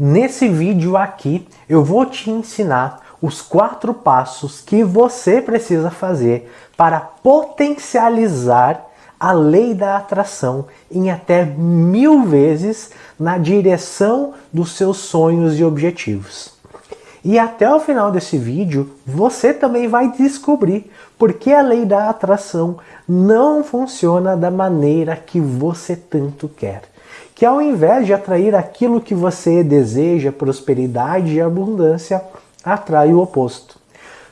Nesse vídeo aqui eu vou te ensinar os quatro passos que você precisa fazer para potencializar a lei da atração em até mil vezes na direção dos seus sonhos e objetivos. E até o final desse vídeo, você também vai descobrir por que a lei da atração não funciona da maneira que você tanto quer. Que ao invés de atrair aquilo que você deseja, prosperidade e abundância, atrai o oposto.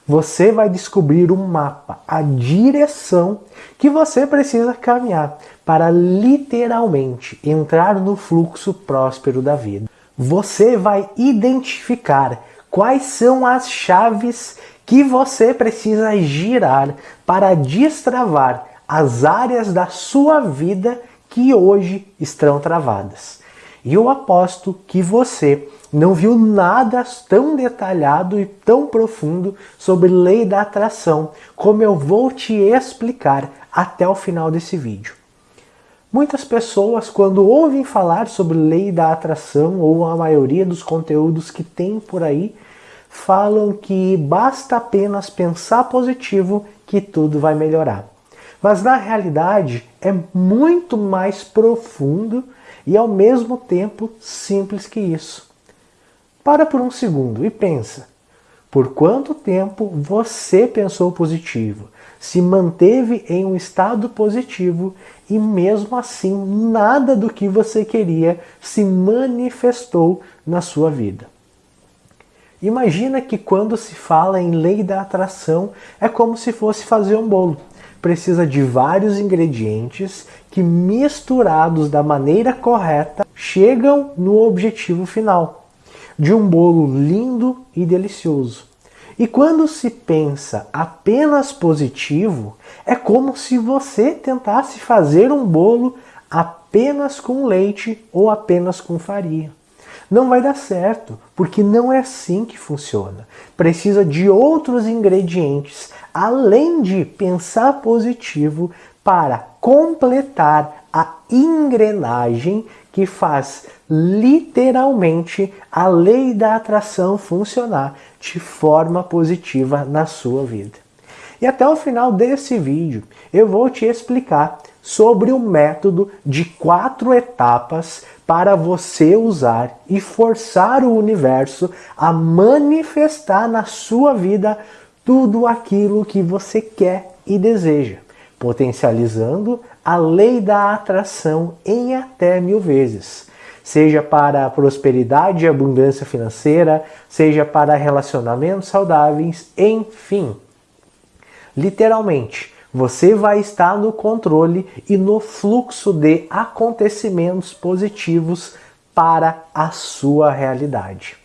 Você vai descobrir um mapa, a direção que você precisa caminhar para literalmente entrar no fluxo próspero da vida. Você vai identificar quais são as chaves que você precisa girar para destravar as áreas da sua vida que hoje estão travadas. E eu aposto que você não viu nada tão detalhado e tão profundo sobre lei da atração, como eu vou te explicar até o final desse vídeo. Muitas pessoas, quando ouvem falar sobre lei da atração, ou a maioria dos conteúdos que tem por aí, falam que basta apenas pensar positivo que tudo vai melhorar. Mas na realidade é muito mais profundo e ao mesmo tempo simples que isso. Para por um segundo e pensa. Por quanto tempo você pensou positivo, se manteve em um estado positivo e mesmo assim nada do que você queria se manifestou na sua vida? Imagina que quando se fala em lei da atração é como se fosse fazer um bolo precisa de vários ingredientes que misturados da maneira correta chegam no objetivo final, de um bolo lindo e delicioso. E quando se pensa apenas positivo, é como se você tentasse fazer um bolo apenas com leite ou apenas com farinha. Não vai dar certo, porque não é assim que funciona. Precisa de outros ingredientes, além de pensar positivo, para completar a engrenagem que faz literalmente a lei da atração funcionar de forma positiva na sua vida. E até o final desse vídeo eu vou te explicar sobre o método de quatro etapas para você usar e forçar o universo a manifestar na sua vida tudo aquilo que você quer e deseja, potencializando a lei da atração em até mil vezes. Seja para prosperidade e abundância financeira, seja para relacionamentos saudáveis, enfim. Literalmente, você vai estar no controle e no fluxo de acontecimentos positivos para a sua realidade.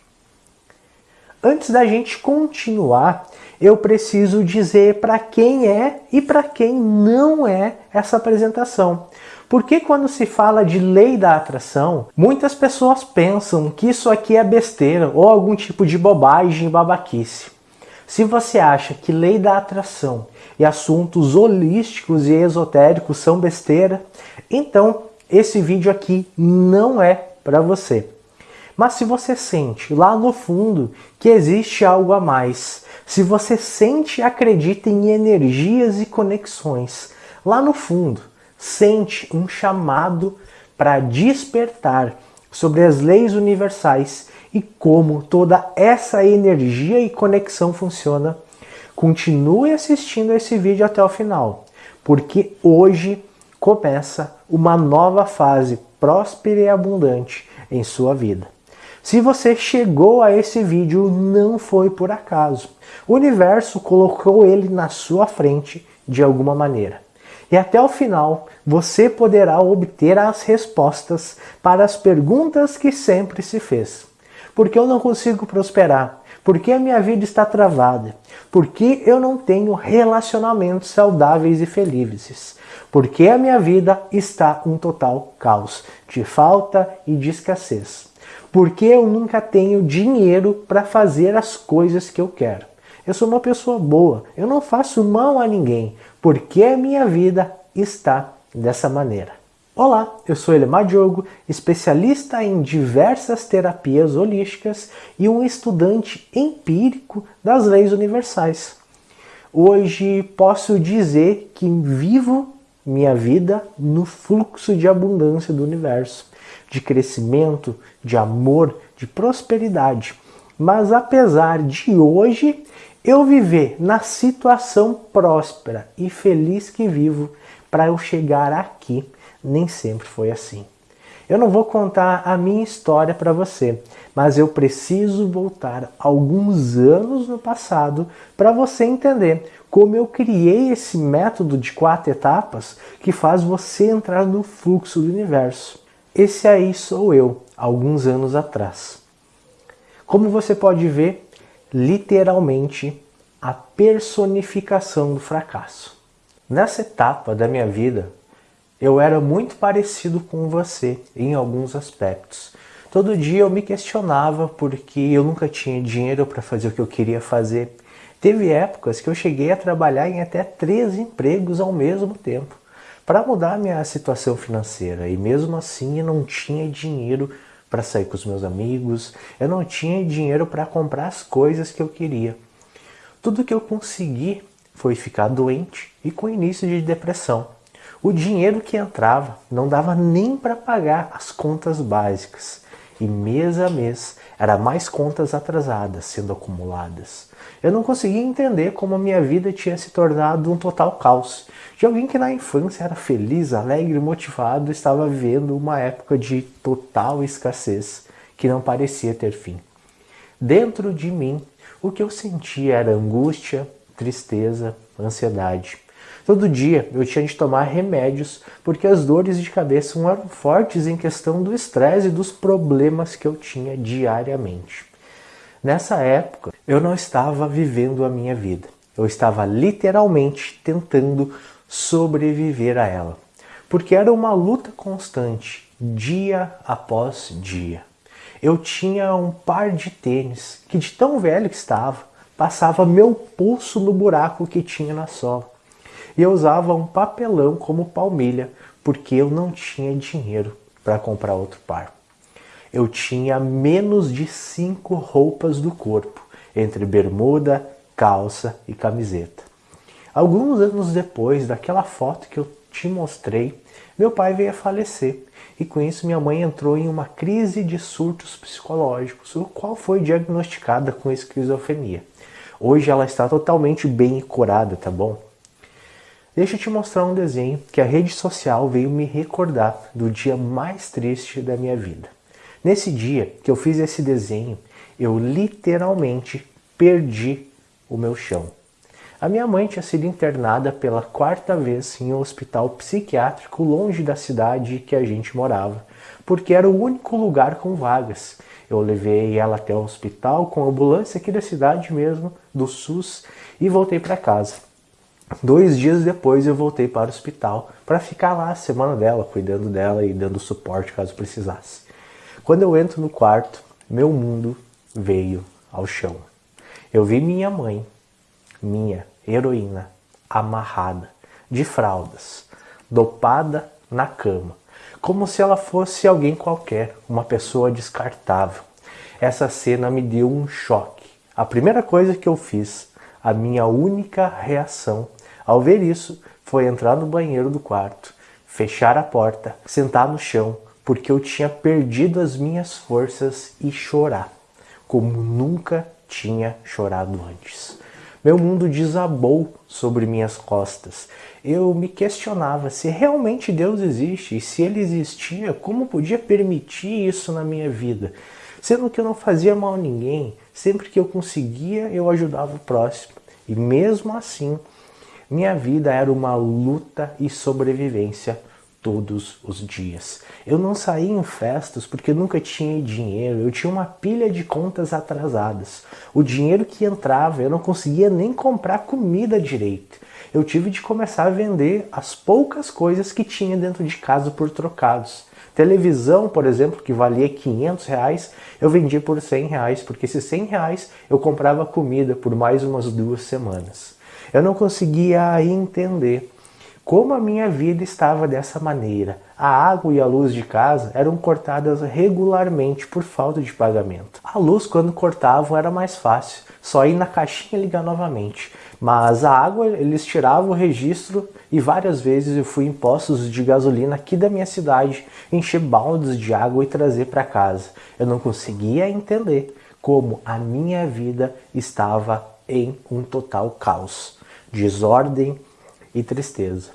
Antes da gente continuar, eu preciso dizer para quem é e para quem não é essa apresentação. Porque quando se fala de lei da atração, muitas pessoas pensam que isso aqui é besteira ou algum tipo de bobagem babaquice. Se você acha que lei da atração e assuntos holísticos e esotéricos são besteira, então esse vídeo aqui não é para você. Mas se você sente lá no fundo que existe algo a mais, se você sente e acredita em energias e conexões, lá no fundo, sente um chamado para despertar sobre as leis universais e como toda essa energia e conexão funciona, continue assistindo esse vídeo até o final, porque hoje começa uma nova fase próspera e abundante em sua vida. Se você chegou a esse vídeo, não foi por acaso. O universo colocou ele na sua frente de alguma maneira. E até o final, você poderá obter as respostas para as perguntas que sempre se fez. Por que eu não consigo prosperar? Por que a minha vida está travada? Por que eu não tenho relacionamentos saudáveis e felizes? Por que a minha vida está um total caos de falta e de escassez? Por que eu nunca tenho dinheiro para fazer as coisas que eu quero? Eu sou uma pessoa boa, eu não faço mal a ninguém. Por que a minha vida está dessa maneira? Olá, eu sou Elemar Diogo, especialista em diversas terapias holísticas e um estudante empírico das leis universais. Hoje posso dizer que vivo minha vida no fluxo de abundância do universo, de crescimento, de amor, de prosperidade. Mas apesar de hoje eu viver na situação próspera e feliz que vivo para eu chegar aqui, nem sempre foi assim. Eu não vou contar a minha história para você, mas eu preciso voltar alguns anos no passado para você entender como eu criei esse método de quatro etapas que faz você entrar no fluxo do universo. Esse aí sou eu, alguns anos atrás. Como você pode ver, literalmente a personificação do fracasso. Nessa etapa da minha vida, eu era muito parecido com você em alguns aspectos. Todo dia eu me questionava porque eu nunca tinha dinheiro para fazer o que eu queria fazer. Teve épocas que eu cheguei a trabalhar em até três empregos ao mesmo tempo para mudar minha situação financeira e mesmo assim eu não tinha dinheiro para sair com os meus amigos, eu não tinha dinheiro para comprar as coisas que eu queria. Tudo que eu consegui foi ficar doente e com início de depressão. O dinheiro que entrava não dava nem para pagar as contas básicas e mês a mês era mais contas atrasadas sendo acumuladas. Eu não conseguia entender como a minha vida tinha se tornado um total caos de alguém que na infância era feliz, alegre, motivado, estava vivendo uma época de total escassez que não parecia ter fim. Dentro de mim, o que eu sentia era angústia, tristeza, ansiedade. Todo dia eu tinha de tomar remédios porque as dores de cabeça eram fortes em questão do estresse e dos problemas que eu tinha diariamente. Nessa época, eu não estava vivendo a minha vida. Eu estava literalmente tentando sobreviver a ela. Porque era uma luta constante, dia após dia. Eu tinha um par de tênis que, de tão velho que estava, passava meu pulso no buraco que tinha na sola. E eu usava um papelão como palmilha, porque eu não tinha dinheiro para comprar outro par. Eu tinha menos de cinco roupas do corpo, entre bermuda, calça e camiseta. Alguns anos depois daquela foto que eu te mostrei, meu pai veio a falecer e com isso minha mãe entrou em uma crise de surtos psicológicos, o qual foi diagnosticada com esquizofrenia. Hoje ela está totalmente bem curada, tá bom? Deixa eu te mostrar um desenho que a rede social veio me recordar do dia mais triste da minha vida. Nesse dia que eu fiz esse desenho, eu literalmente perdi o meu chão. A minha mãe tinha sido internada pela quarta vez em um hospital psiquiátrico longe da cidade que a gente morava, porque era o único lugar com vagas. Eu levei ela até o hospital com a ambulância aqui da cidade mesmo, do SUS, e voltei para casa. Dois dias depois eu voltei para o hospital para ficar lá a semana dela, cuidando dela e dando suporte caso precisasse. Quando eu entro no quarto, meu mundo veio ao chão. Eu vi minha mãe, minha heroína, amarrada, de fraldas, dopada na cama, como se ela fosse alguém qualquer, uma pessoa descartável. Essa cena me deu um choque. A primeira coisa que eu fiz, a minha única reação ao ver isso, foi entrar no banheiro do quarto, fechar a porta, sentar no chão, porque eu tinha perdido as minhas forças e chorar, como nunca tinha chorado antes. Meu mundo desabou sobre minhas costas. Eu me questionava se realmente Deus existe e se ele existia, como podia permitir isso na minha vida? Sendo que eu não fazia mal a ninguém, sempre que eu conseguia, eu ajudava o próximo. E mesmo assim, minha vida era uma luta e sobrevivência todos os dias. Eu não saía em festas porque nunca tinha dinheiro, eu tinha uma pilha de contas atrasadas. O dinheiro que entrava eu não conseguia nem comprar comida direito. Eu tive de começar a vender as poucas coisas que tinha dentro de casa por trocados. Televisão, por exemplo, que valia 500 reais, eu vendia por 100 reais, porque esses 100 reais eu comprava comida por mais umas duas semanas. Eu não conseguia entender como a minha vida estava dessa maneira, A água e a luz de casa eram cortadas regularmente por falta de pagamento. A luz, quando cortavam, era mais fácil, só ir na caixinha e ligar novamente. Mas a água, eles tiravam o registro e várias vezes eu fui em postos de gasolina aqui da minha cidade encher baldes de água e trazer para casa. Eu não conseguia entender como a minha vida estava em um total caos, desordem e tristeza.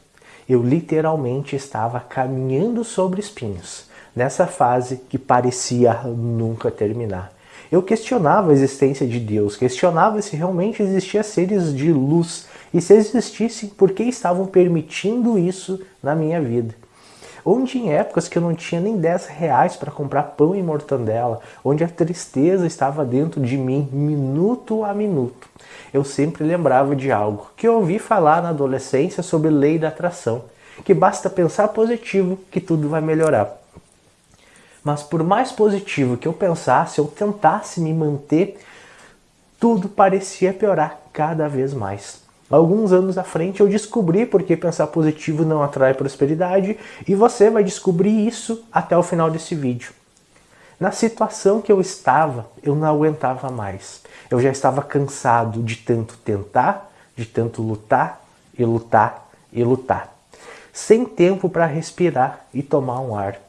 Eu literalmente estava caminhando sobre espinhos, nessa fase que parecia nunca terminar. Eu questionava a existência de Deus, questionava se realmente existiam seres de luz e se existissem, por que estavam permitindo isso na minha vida. Onde em épocas que eu não tinha nem 10 reais para comprar pão e mortandela, onde a tristeza estava dentro de mim minuto a minuto, eu sempre lembrava de algo que eu ouvi falar na adolescência sobre lei da atração, que basta pensar positivo que tudo vai melhorar. Mas por mais positivo que eu pensasse, eu tentasse me manter, tudo parecia piorar cada vez mais. Alguns anos à frente eu descobri porque pensar positivo não atrai prosperidade e você vai descobrir isso até o final desse vídeo. Na situação que eu estava, eu não aguentava mais. Eu já estava cansado de tanto tentar, de tanto lutar e lutar e lutar. Sem tempo para respirar e tomar um ar.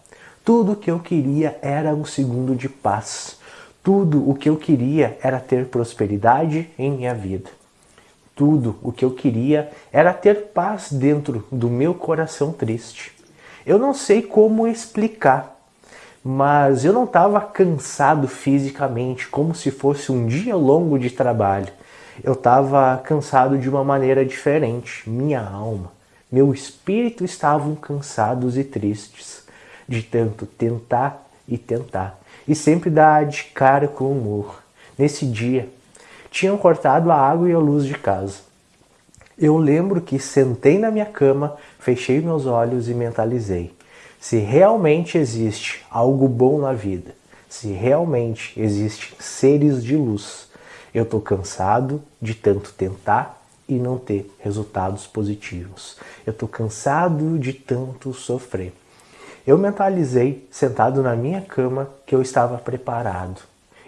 Tudo o que eu queria era um segundo de paz. Tudo o que eu queria era ter prosperidade em minha vida. Tudo o que eu queria era ter paz dentro do meu coração triste. Eu não sei como explicar, mas eu não estava cansado fisicamente, como se fosse um dia longo de trabalho. Eu estava cansado de uma maneira diferente. Minha alma, meu espírito estavam cansados e tristes de tanto tentar e tentar, e sempre dar de cara com o humor. Nesse dia, tinham cortado a água e a luz de casa. Eu lembro que sentei na minha cama, fechei meus olhos e mentalizei. Se realmente existe algo bom na vida, se realmente existem seres de luz, eu estou cansado de tanto tentar e não ter resultados positivos. Eu estou cansado de tanto sofrer. Eu mentalizei, sentado na minha cama, que eu estava preparado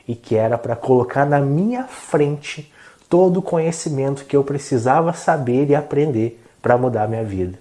e que era para colocar na minha frente todo o conhecimento que eu precisava saber e aprender para mudar minha vida.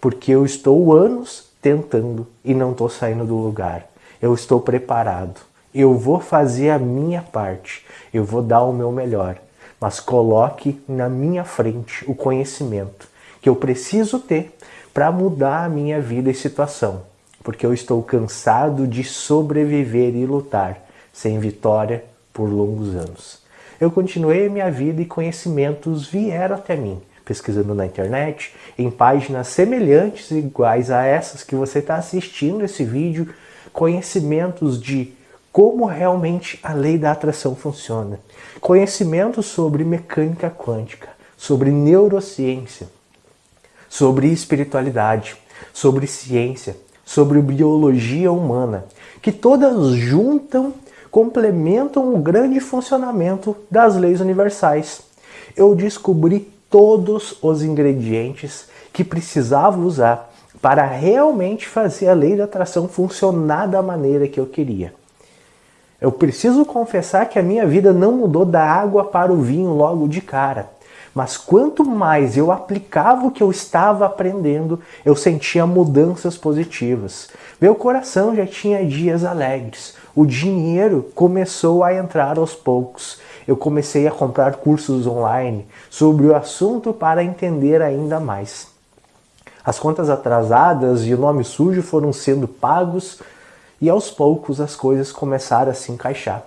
Porque eu estou anos tentando e não estou saindo do lugar. Eu estou preparado. Eu vou fazer a minha parte. Eu vou dar o meu melhor. Mas coloque na minha frente o conhecimento que eu preciso ter para mudar a minha vida e situação porque eu estou cansado de sobreviver e lutar sem vitória por longos anos. Eu continuei minha vida e conhecimentos vieram até mim, pesquisando na internet, em páginas semelhantes iguais a essas que você está assistindo esse vídeo, conhecimentos de como realmente a lei da atração funciona, conhecimentos sobre mecânica quântica, sobre neurociência, sobre espiritualidade, sobre ciência, sobre biologia humana, que todas juntam, complementam o grande funcionamento das leis universais. Eu descobri todos os ingredientes que precisava usar para realmente fazer a lei da atração funcionar da maneira que eu queria. Eu preciso confessar que a minha vida não mudou da água para o vinho logo de cara. Mas quanto mais eu aplicava o que eu estava aprendendo, eu sentia mudanças positivas. Meu coração já tinha dias alegres. O dinheiro começou a entrar aos poucos. Eu comecei a comprar cursos online sobre o assunto para entender ainda mais. As contas atrasadas e o nome sujo foram sendo pagos e aos poucos as coisas começaram a se encaixar.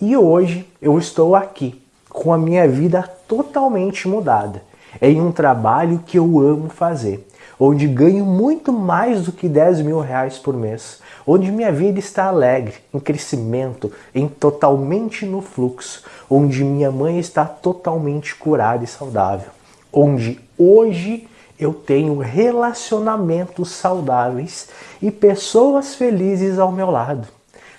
E hoje eu estou aqui com a minha vida totalmente mudada. Em um trabalho que eu amo fazer, onde ganho muito mais do que 10 mil reais por mês, onde minha vida está alegre, em crescimento, em totalmente no fluxo, onde minha mãe está totalmente curada e saudável, onde hoje eu tenho relacionamentos saudáveis e pessoas felizes ao meu lado.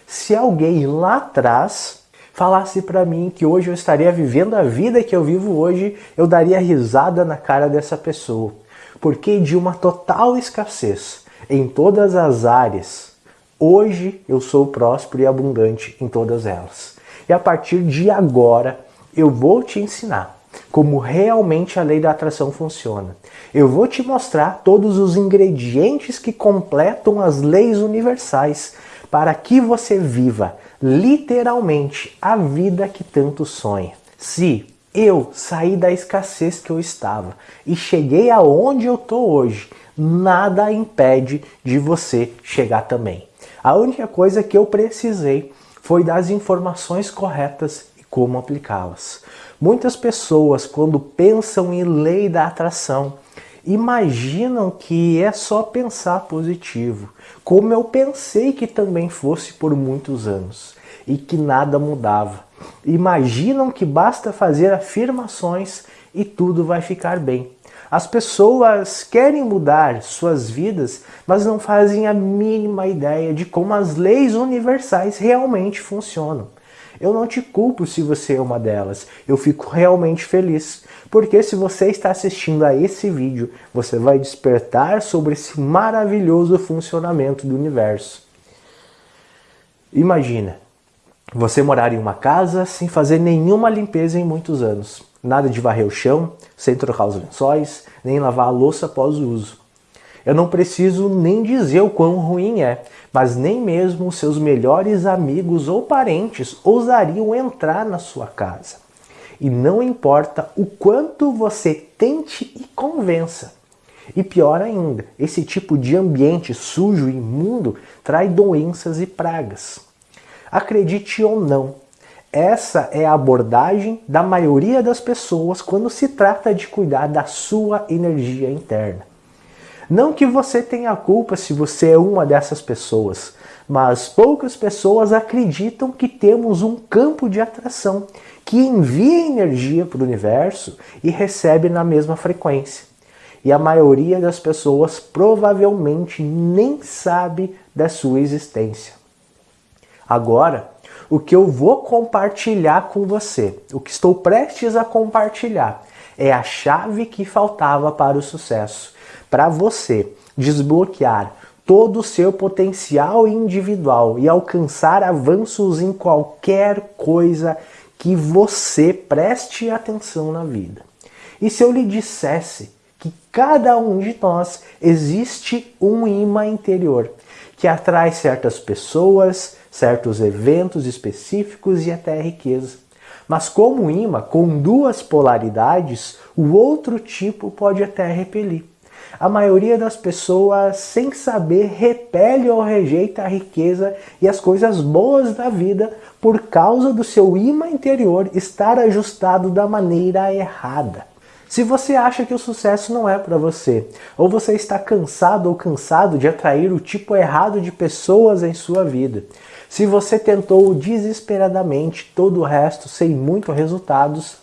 Se alguém lá atrás falasse para mim que hoje eu estaria vivendo a vida que eu vivo hoje, eu daria risada na cara dessa pessoa. Porque de uma total escassez, em todas as áreas. Hoje eu sou próspero e abundante em todas elas. E a partir de agora eu vou te ensinar como realmente a lei da atração funciona. Eu vou te mostrar todos os ingredientes que completam as leis universais para que você viva literalmente a vida que tanto sonha. Se eu saí da escassez que eu estava e cheguei aonde eu estou hoje, nada impede de você chegar também. A única coisa que eu precisei foi das informações corretas e como aplicá-las. Muitas pessoas, quando pensam em lei da atração, imaginam que é só pensar positivo, como eu pensei que também fosse por muitos anos e que nada mudava. Imaginam que basta fazer afirmações e tudo vai ficar bem. As pessoas querem mudar suas vidas, mas não fazem a mínima ideia de como as leis universais realmente funcionam. Eu não te culpo se você é uma delas. Eu fico realmente feliz. Porque se você está assistindo a esse vídeo, você vai despertar sobre esse maravilhoso funcionamento do universo. Imagina, você morar em uma casa sem fazer nenhuma limpeza em muitos anos. Nada de varrer o chão, sem trocar os lençóis, nem lavar a louça após o uso. Eu não preciso nem dizer o quão ruim é, mas nem mesmo seus melhores amigos ou parentes ousariam entrar na sua casa. E não importa o quanto você tente e convença. E pior ainda, esse tipo de ambiente sujo e imundo traz doenças e pragas. Acredite ou não, essa é a abordagem da maioria das pessoas quando se trata de cuidar da sua energia interna. Não que você tenha culpa se você é uma dessas pessoas, mas poucas pessoas acreditam que temos um campo de atração que envia energia para o universo e recebe na mesma frequência. E a maioria das pessoas provavelmente nem sabe da sua existência. Agora, o que eu vou compartilhar com você, o que estou prestes a compartilhar, é a chave que faltava para o sucesso para você desbloquear todo o seu potencial individual e alcançar avanços em qualquer coisa que você preste atenção na vida. E se eu lhe dissesse que cada um de nós existe um imã interior que atrai certas pessoas, certos eventos específicos e até riqueza. Mas como imã com duas polaridades, o outro tipo pode até repelir a maioria das pessoas, sem saber, repele ou rejeita a riqueza e as coisas boas da vida por causa do seu imã interior estar ajustado da maneira errada. Se você acha que o sucesso não é para você, ou você está cansado ou cansado de atrair o tipo errado de pessoas em sua vida, se você tentou desesperadamente todo o resto sem muitos resultados,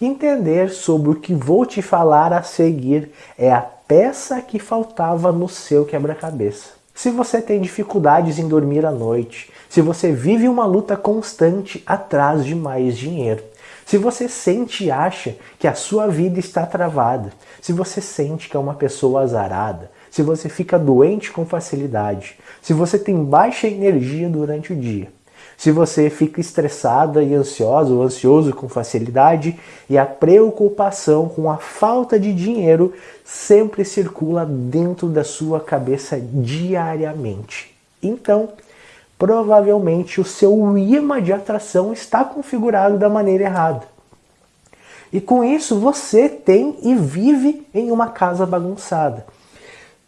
entender sobre o que vou te falar a seguir é a peça que faltava no seu quebra-cabeça. Se você tem dificuldades em dormir à noite, se você vive uma luta constante atrás de mais dinheiro, se você sente e acha que a sua vida está travada, se você sente que é uma pessoa azarada, se você fica doente com facilidade, se você tem baixa energia durante o dia, se você fica estressada e ansiosa ou ansioso com facilidade e a preocupação com a falta de dinheiro sempre circula dentro da sua cabeça diariamente. Então, provavelmente o seu imã de atração está configurado da maneira errada. E com isso você tem e vive em uma casa bagunçada.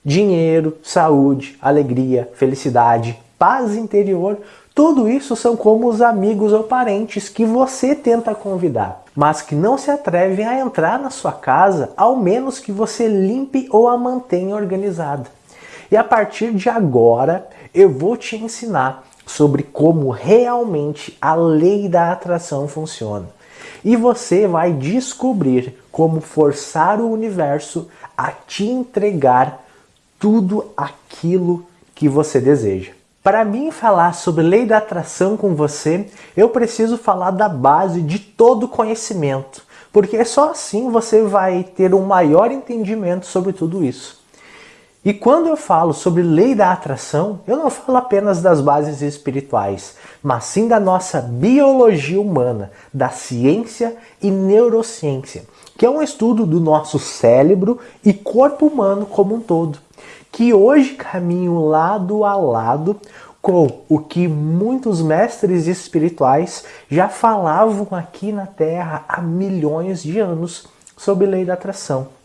Dinheiro, saúde, alegria, felicidade, paz interior tudo isso são como os amigos ou parentes que você tenta convidar, mas que não se atrevem a entrar na sua casa, ao menos que você limpe ou a mantenha organizada. E a partir de agora, eu vou te ensinar sobre como realmente a lei da atração funciona. E você vai descobrir como forçar o universo a te entregar tudo aquilo que você deseja. Para mim falar sobre lei da atração com você, eu preciso falar da base de todo conhecimento, porque só assim você vai ter um maior entendimento sobre tudo isso. E quando eu falo sobre lei da atração, eu não falo apenas das bases espirituais, mas sim da nossa biologia humana, da ciência e neurociência, que é um estudo do nosso cérebro e corpo humano como um todo, que hoje caminham lado a lado com o que muitos mestres espirituais já falavam aqui na Terra há milhões de anos sobre lei da atração.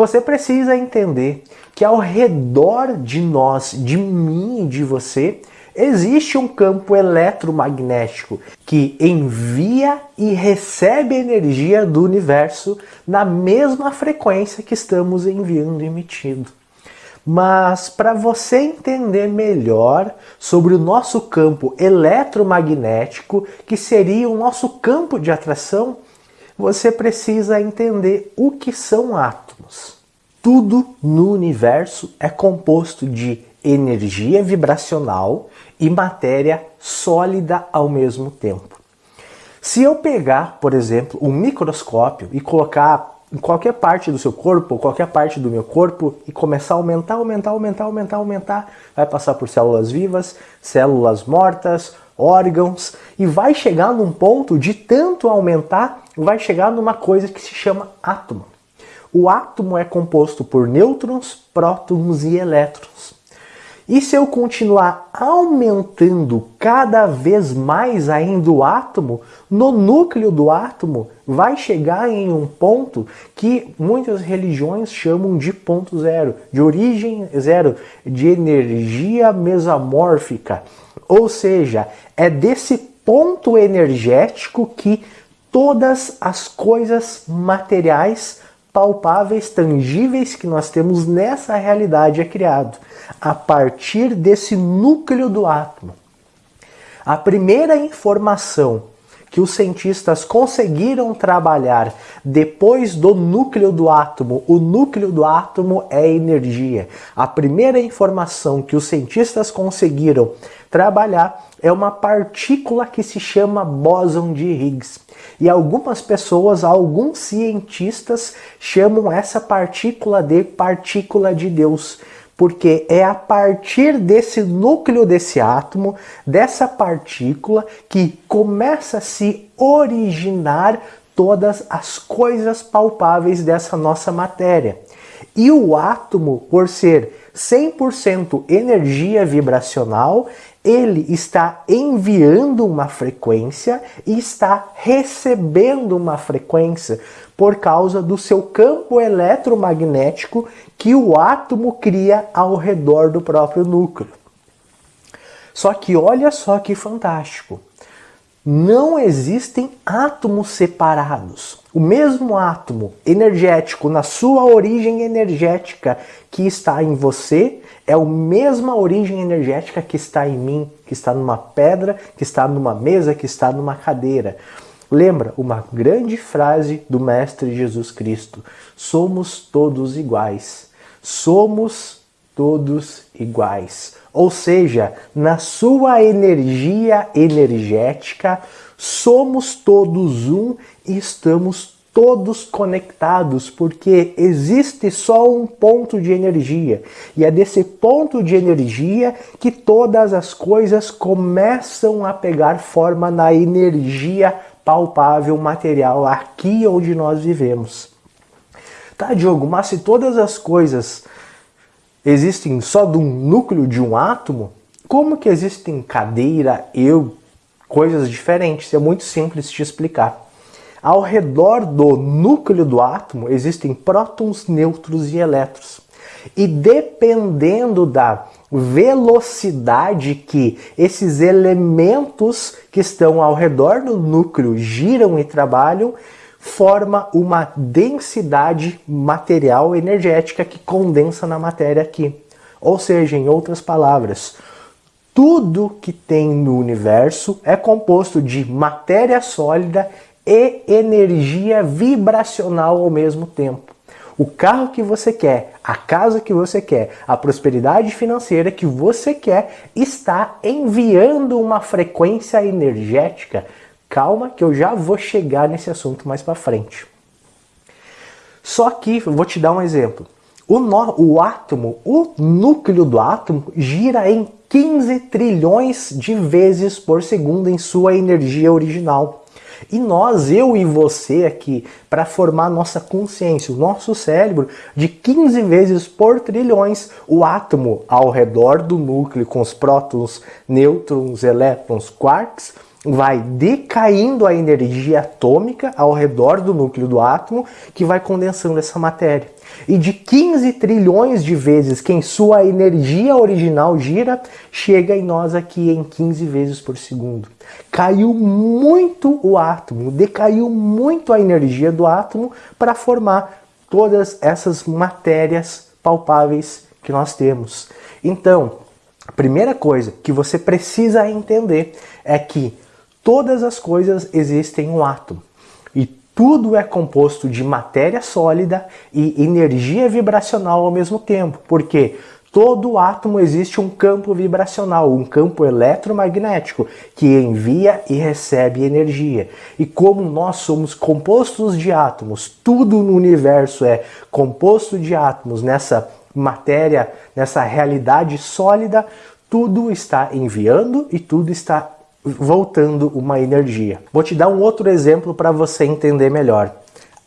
Você precisa entender que ao redor de nós, de mim e de você, existe um campo eletromagnético que envia e recebe energia do universo na mesma frequência que estamos enviando e emitindo. Mas para você entender melhor sobre o nosso campo eletromagnético, que seria o nosso campo de atração, você precisa entender o que são átomos. Tudo no universo é composto de energia vibracional e matéria sólida ao mesmo tempo. Se eu pegar, por exemplo, um microscópio e colocar em qualquer parte do seu corpo, qualquer parte do meu corpo, e começar a aumentar, aumentar, aumentar, aumentar, aumentar, vai passar por células vivas, células mortas, órgãos, e vai chegar num ponto de tanto aumentar, vai chegar numa coisa que se chama átomo. O átomo é composto por nêutrons, prótons e elétrons. E se eu continuar aumentando cada vez mais ainda o átomo, no núcleo do átomo vai chegar em um ponto que muitas religiões chamam de ponto zero, de origem zero, de energia mesamórfica. Ou seja, é desse ponto energético que todas as coisas materiais palpáveis, tangíveis que nós temos nessa realidade é criado a partir desse núcleo do átomo. A primeira informação que os cientistas conseguiram trabalhar depois do núcleo do átomo, o núcleo do átomo é energia. A primeira informação que os cientistas conseguiram trabalhar é uma partícula que se chama bóson de Higgs. E algumas pessoas, alguns cientistas chamam essa partícula de partícula de Deus porque é a partir desse núcleo desse átomo, dessa partícula, que começa a se originar todas as coisas palpáveis dessa nossa matéria. E o átomo, por ser 100% energia vibracional, ele está enviando uma frequência e está recebendo uma frequência por causa do seu campo eletromagnético que o átomo cria ao redor do próprio núcleo. Só que olha só que fantástico. Não existem átomos separados. O mesmo átomo energético, na sua origem energética que está em você, é a mesma origem energética que está em mim, que está numa pedra, que está numa mesa, que está numa cadeira. Lembra uma grande frase do Mestre Jesus Cristo: somos todos iguais. Somos todos iguais. Ou seja, na sua energia energética, somos todos um e estamos todos conectados, porque existe só um ponto de energia. E é desse ponto de energia que todas as coisas começam a pegar forma na energia palpável, material, aqui onde nós vivemos. Tá, Diogo, mas se todas as coisas existem só de um núcleo de um átomo, como que existem cadeira, eu, coisas diferentes? É muito simples te explicar. Ao redor do núcleo do átomo existem prótons, nêutrons e elétrons. E dependendo da velocidade que esses elementos que estão ao redor do núcleo giram e trabalham, forma uma densidade material energética que condensa na matéria aqui. Ou seja, em outras palavras, tudo que tem no universo é composto de matéria sólida e energia vibracional ao mesmo tempo. O carro que você quer, a casa que você quer, a prosperidade financeira que você quer está enviando uma frequência energética Calma que eu já vou chegar nesse assunto mais para frente. Só que, vou te dar um exemplo. O, o átomo, o núcleo do átomo, gira em 15 trilhões de vezes por segundo em sua energia original. E nós, eu e você aqui, para formar nossa consciência, o nosso cérebro, de 15 vezes por trilhões, o átomo ao redor do núcleo com os prótons, nêutrons, elétrons, quarks, vai decaindo a energia atômica ao redor do núcleo do átomo, que vai condensando essa matéria. E de 15 trilhões de vezes que em sua energia original gira, chega em nós aqui em 15 vezes por segundo. Caiu muito o átomo, decaiu muito a energia do átomo para formar todas essas matérias palpáveis que nós temos. Então, a primeira coisa que você precisa entender é que todas as coisas existem um átomo. Tudo é composto de matéria sólida e energia vibracional ao mesmo tempo. Porque todo átomo existe um campo vibracional, um campo eletromagnético que envia e recebe energia. E como nós somos compostos de átomos, tudo no universo é composto de átomos nessa matéria, nessa realidade sólida, tudo está enviando e tudo está voltando uma energia. Vou te dar um outro exemplo para você entender melhor.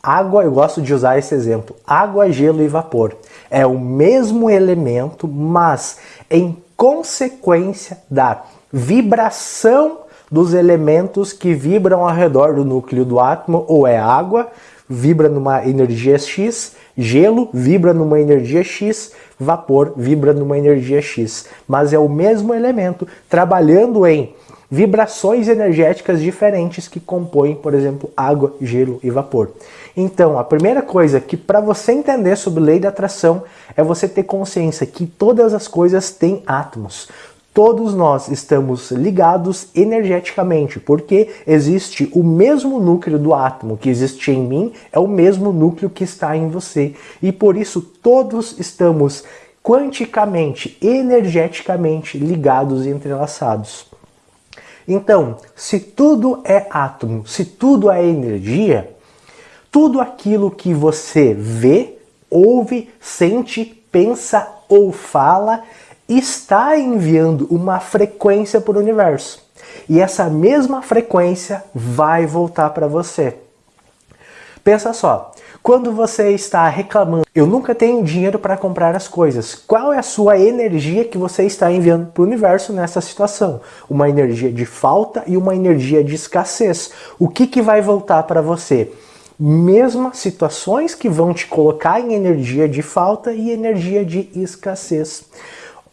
Água, eu gosto de usar esse exemplo. Água, gelo e vapor. É o mesmo elemento, mas em consequência da vibração dos elementos que vibram ao redor do núcleo do átomo, ou é água, vibra numa energia X, gelo vibra numa energia X, vapor vibra numa energia X. Mas é o mesmo elemento trabalhando em vibrações energéticas diferentes que compõem, por exemplo, água, gelo e vapor. Então, a primeira coisa que para você entender sobre lei da atração é você ter consciência que todas as coisas têm átomos. Todos nós estamos ligados energeticamente, porque existe o mesmo núcleo do átomo que existe em mim, é o mesmo núcleo que está em você. E por isso todos estamos quanticamente, energeticamente ligados e entrelaçados. Então, se tudo é átomo, se tudo é energia, tudo aquilo que você vê, ouve, sente, pensa ou fala está enviando uma frequência para o universo. E essa mesma frequência vai voltar para você. Pensa só, quando você está reclamando, eu nunca tenho dinheiro para comprar as coisas, qual é a sua energia que você está enviando para o universo nessa situação? Uma energia de falta e uma energia de escassez. O que, que vai voltar para você? Mesmas situações que vão te colocar em energia de falta e energia de escassez.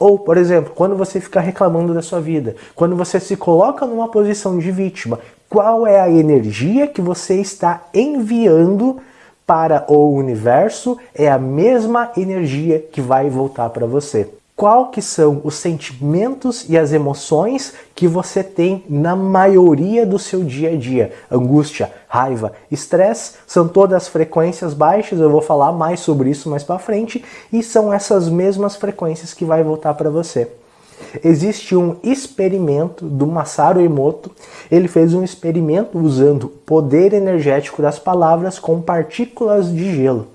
Ou, por exemplo, quando você fica reclamando da sua vida, quando você se coloca numa posição de vítima, qual é a energia que você está enviando para o universo é a mesma energia que vai voltar para você. Qual que são os sentimentos e as emoções que você tem na maioria do seu dia a dia? Angústia, raiva, estresse, são todas frequências baixas, eu vou falar mais sobre isso mais para frente, e são essas mesmas frequências que vai voltar para você existe um experimento do Masaru Emoto. Ele fez um experimento usando o poder energético das palavras com partículas de gelo.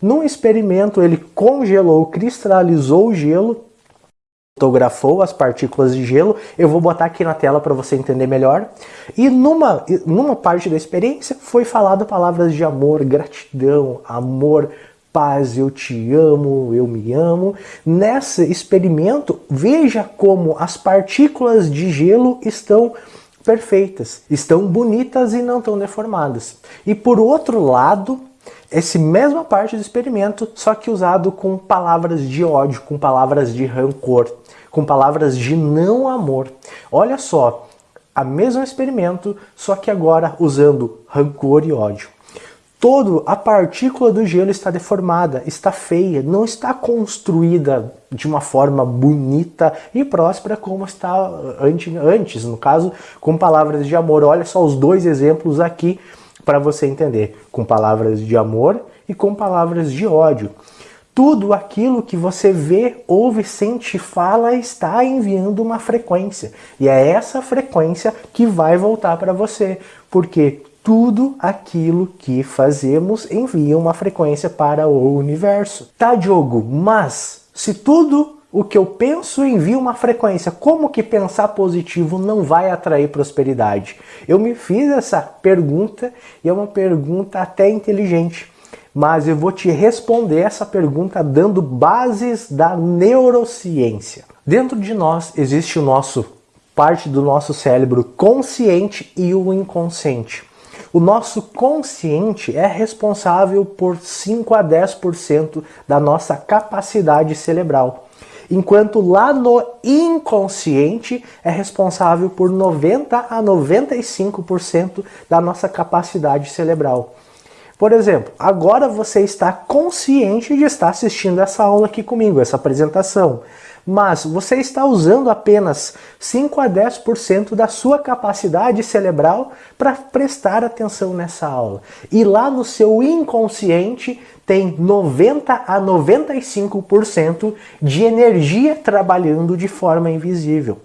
Num experimento, ele congelou, cristalizou o gelo, fotografou as partículas de gelo. Eu vou botar aqui na tela para você entender melhor. E numa, numa parte da experiência foi falado palavras de amor, gratidão, amor, paz, eu te amo, eu me amo. Nesse experimento, veja como as partículas de gelo estão perfeitas, estão bonitas e não estão deformadas. E por outro lado, essa mesma parte do experimento, só que usado com palavras de ódio, com palavras de rancor, com palavras de não amor. Olha só, a mesmo experimento, só que agora usando rancor e ódio todo a partícula do gelo está deformada, está feia, não está construída de uma forma bonita e próspera como está antes, no caso, com palavras de amor. Olha só os dois exemplos aqui para você entender, com palavras de amor e com palavras de ódio. Tudo aquilo que você vê, ouve, sente, fala está enviando uma frequência. E é essa frequência que vai voltar para você. Porque tudo aquilo que fazemos envia uma frequência para o universo. Tá, Diogo, mas se tudo o que eu penso envia uma frequência, como que pensar positivo não vai atrair prosperidade? Eu me fiz essa pergunta e é uma pergunta até inteligente, mas eu vou te responder essa pergunta dando bases da neurociência. Dentro de nós existe o nosso parte do nosso cérebro consciente e o inconsciente. O nosso consciente é responsável por 5 a 10% da nossa capacidade cerebral, enquanto lá no inconsciente é responsável por 90 a 95% da nossa capacidade cerebral. Por exemplo, agora você está consciente de estar assistindo essa aula aqui comigo, essa apresentação mas você está usando apenas 5 a 10% da sua capacidade cerebral para prestar atenção nessa aula. E lá no seu inconsciente tem 90 a 95% de energia trabalhando de forma invisível.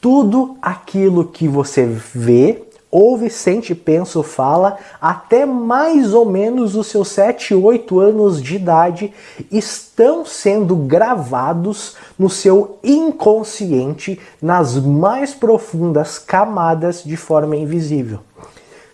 Tudo aquilo que você vê, ouve, sente, pensa fala, até mais ou menos os seus 7, 8 anos de idade, estão sendo gravados no seu inconsciente, nas mais profundas camadas de forma invisível.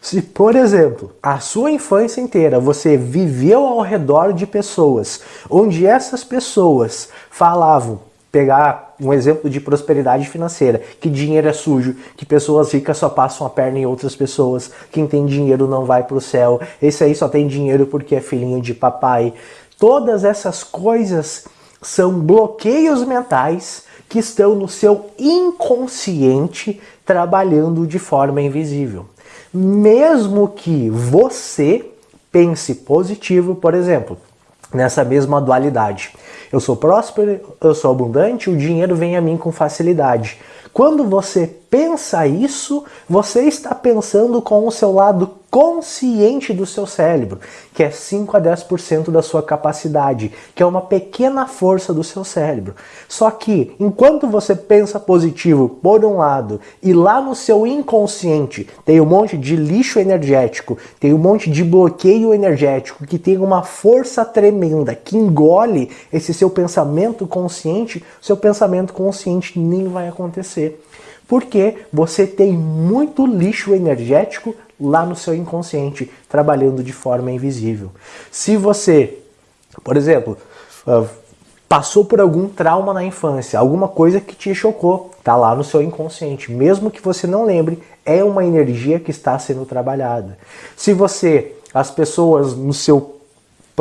Se, por exemplo, a sua infância inteira você viveu ao redor de pessoas onde essas pessoas falavam pegar um exemplo de prosperidade financeira, que dinheiro é sujo, que pessoas ricas só passam a perna em outras pessoas, quem tem dinheiro não vai para o céu, esse aí só tem dinheiro porque é filhinho de papai. Todas essas coisas são bloqueios mentais que estão no seu inconsciente trabalhando de forma invisível. Mesmo que você pense positivo, por exemplo, nessa mesma dualidade. Eu sou próspero, eu sou abundante, o dinheiro vem a mim com facilidade. Quando você pensa isso, você está pensando com o seu lado consciente do seu cérebro, que é 5 a 10% da sua capacidade, que é uma pequena força do seu cérebro. Só que, enquanto você pensa positivo por um lado, e lá no seu inconsciente tem um monte de lixo energético, tem um monte de bloqueio energético, que tem uma força tremenda que engole esse seu pensamento consciente, seu pensamento consciente nem vai acontecer porque você tem muito lixo energético lá no seu inconsciente, trabalhando de forma invisível. Se você, por exemplo, ah, passou por algum trauma na infância, alguma coisa que te chocou, tá lá no seu inconsciente, mesmo que você não lembre, é uma energia que está sendo trabalhada. Se você, as pessoas no seu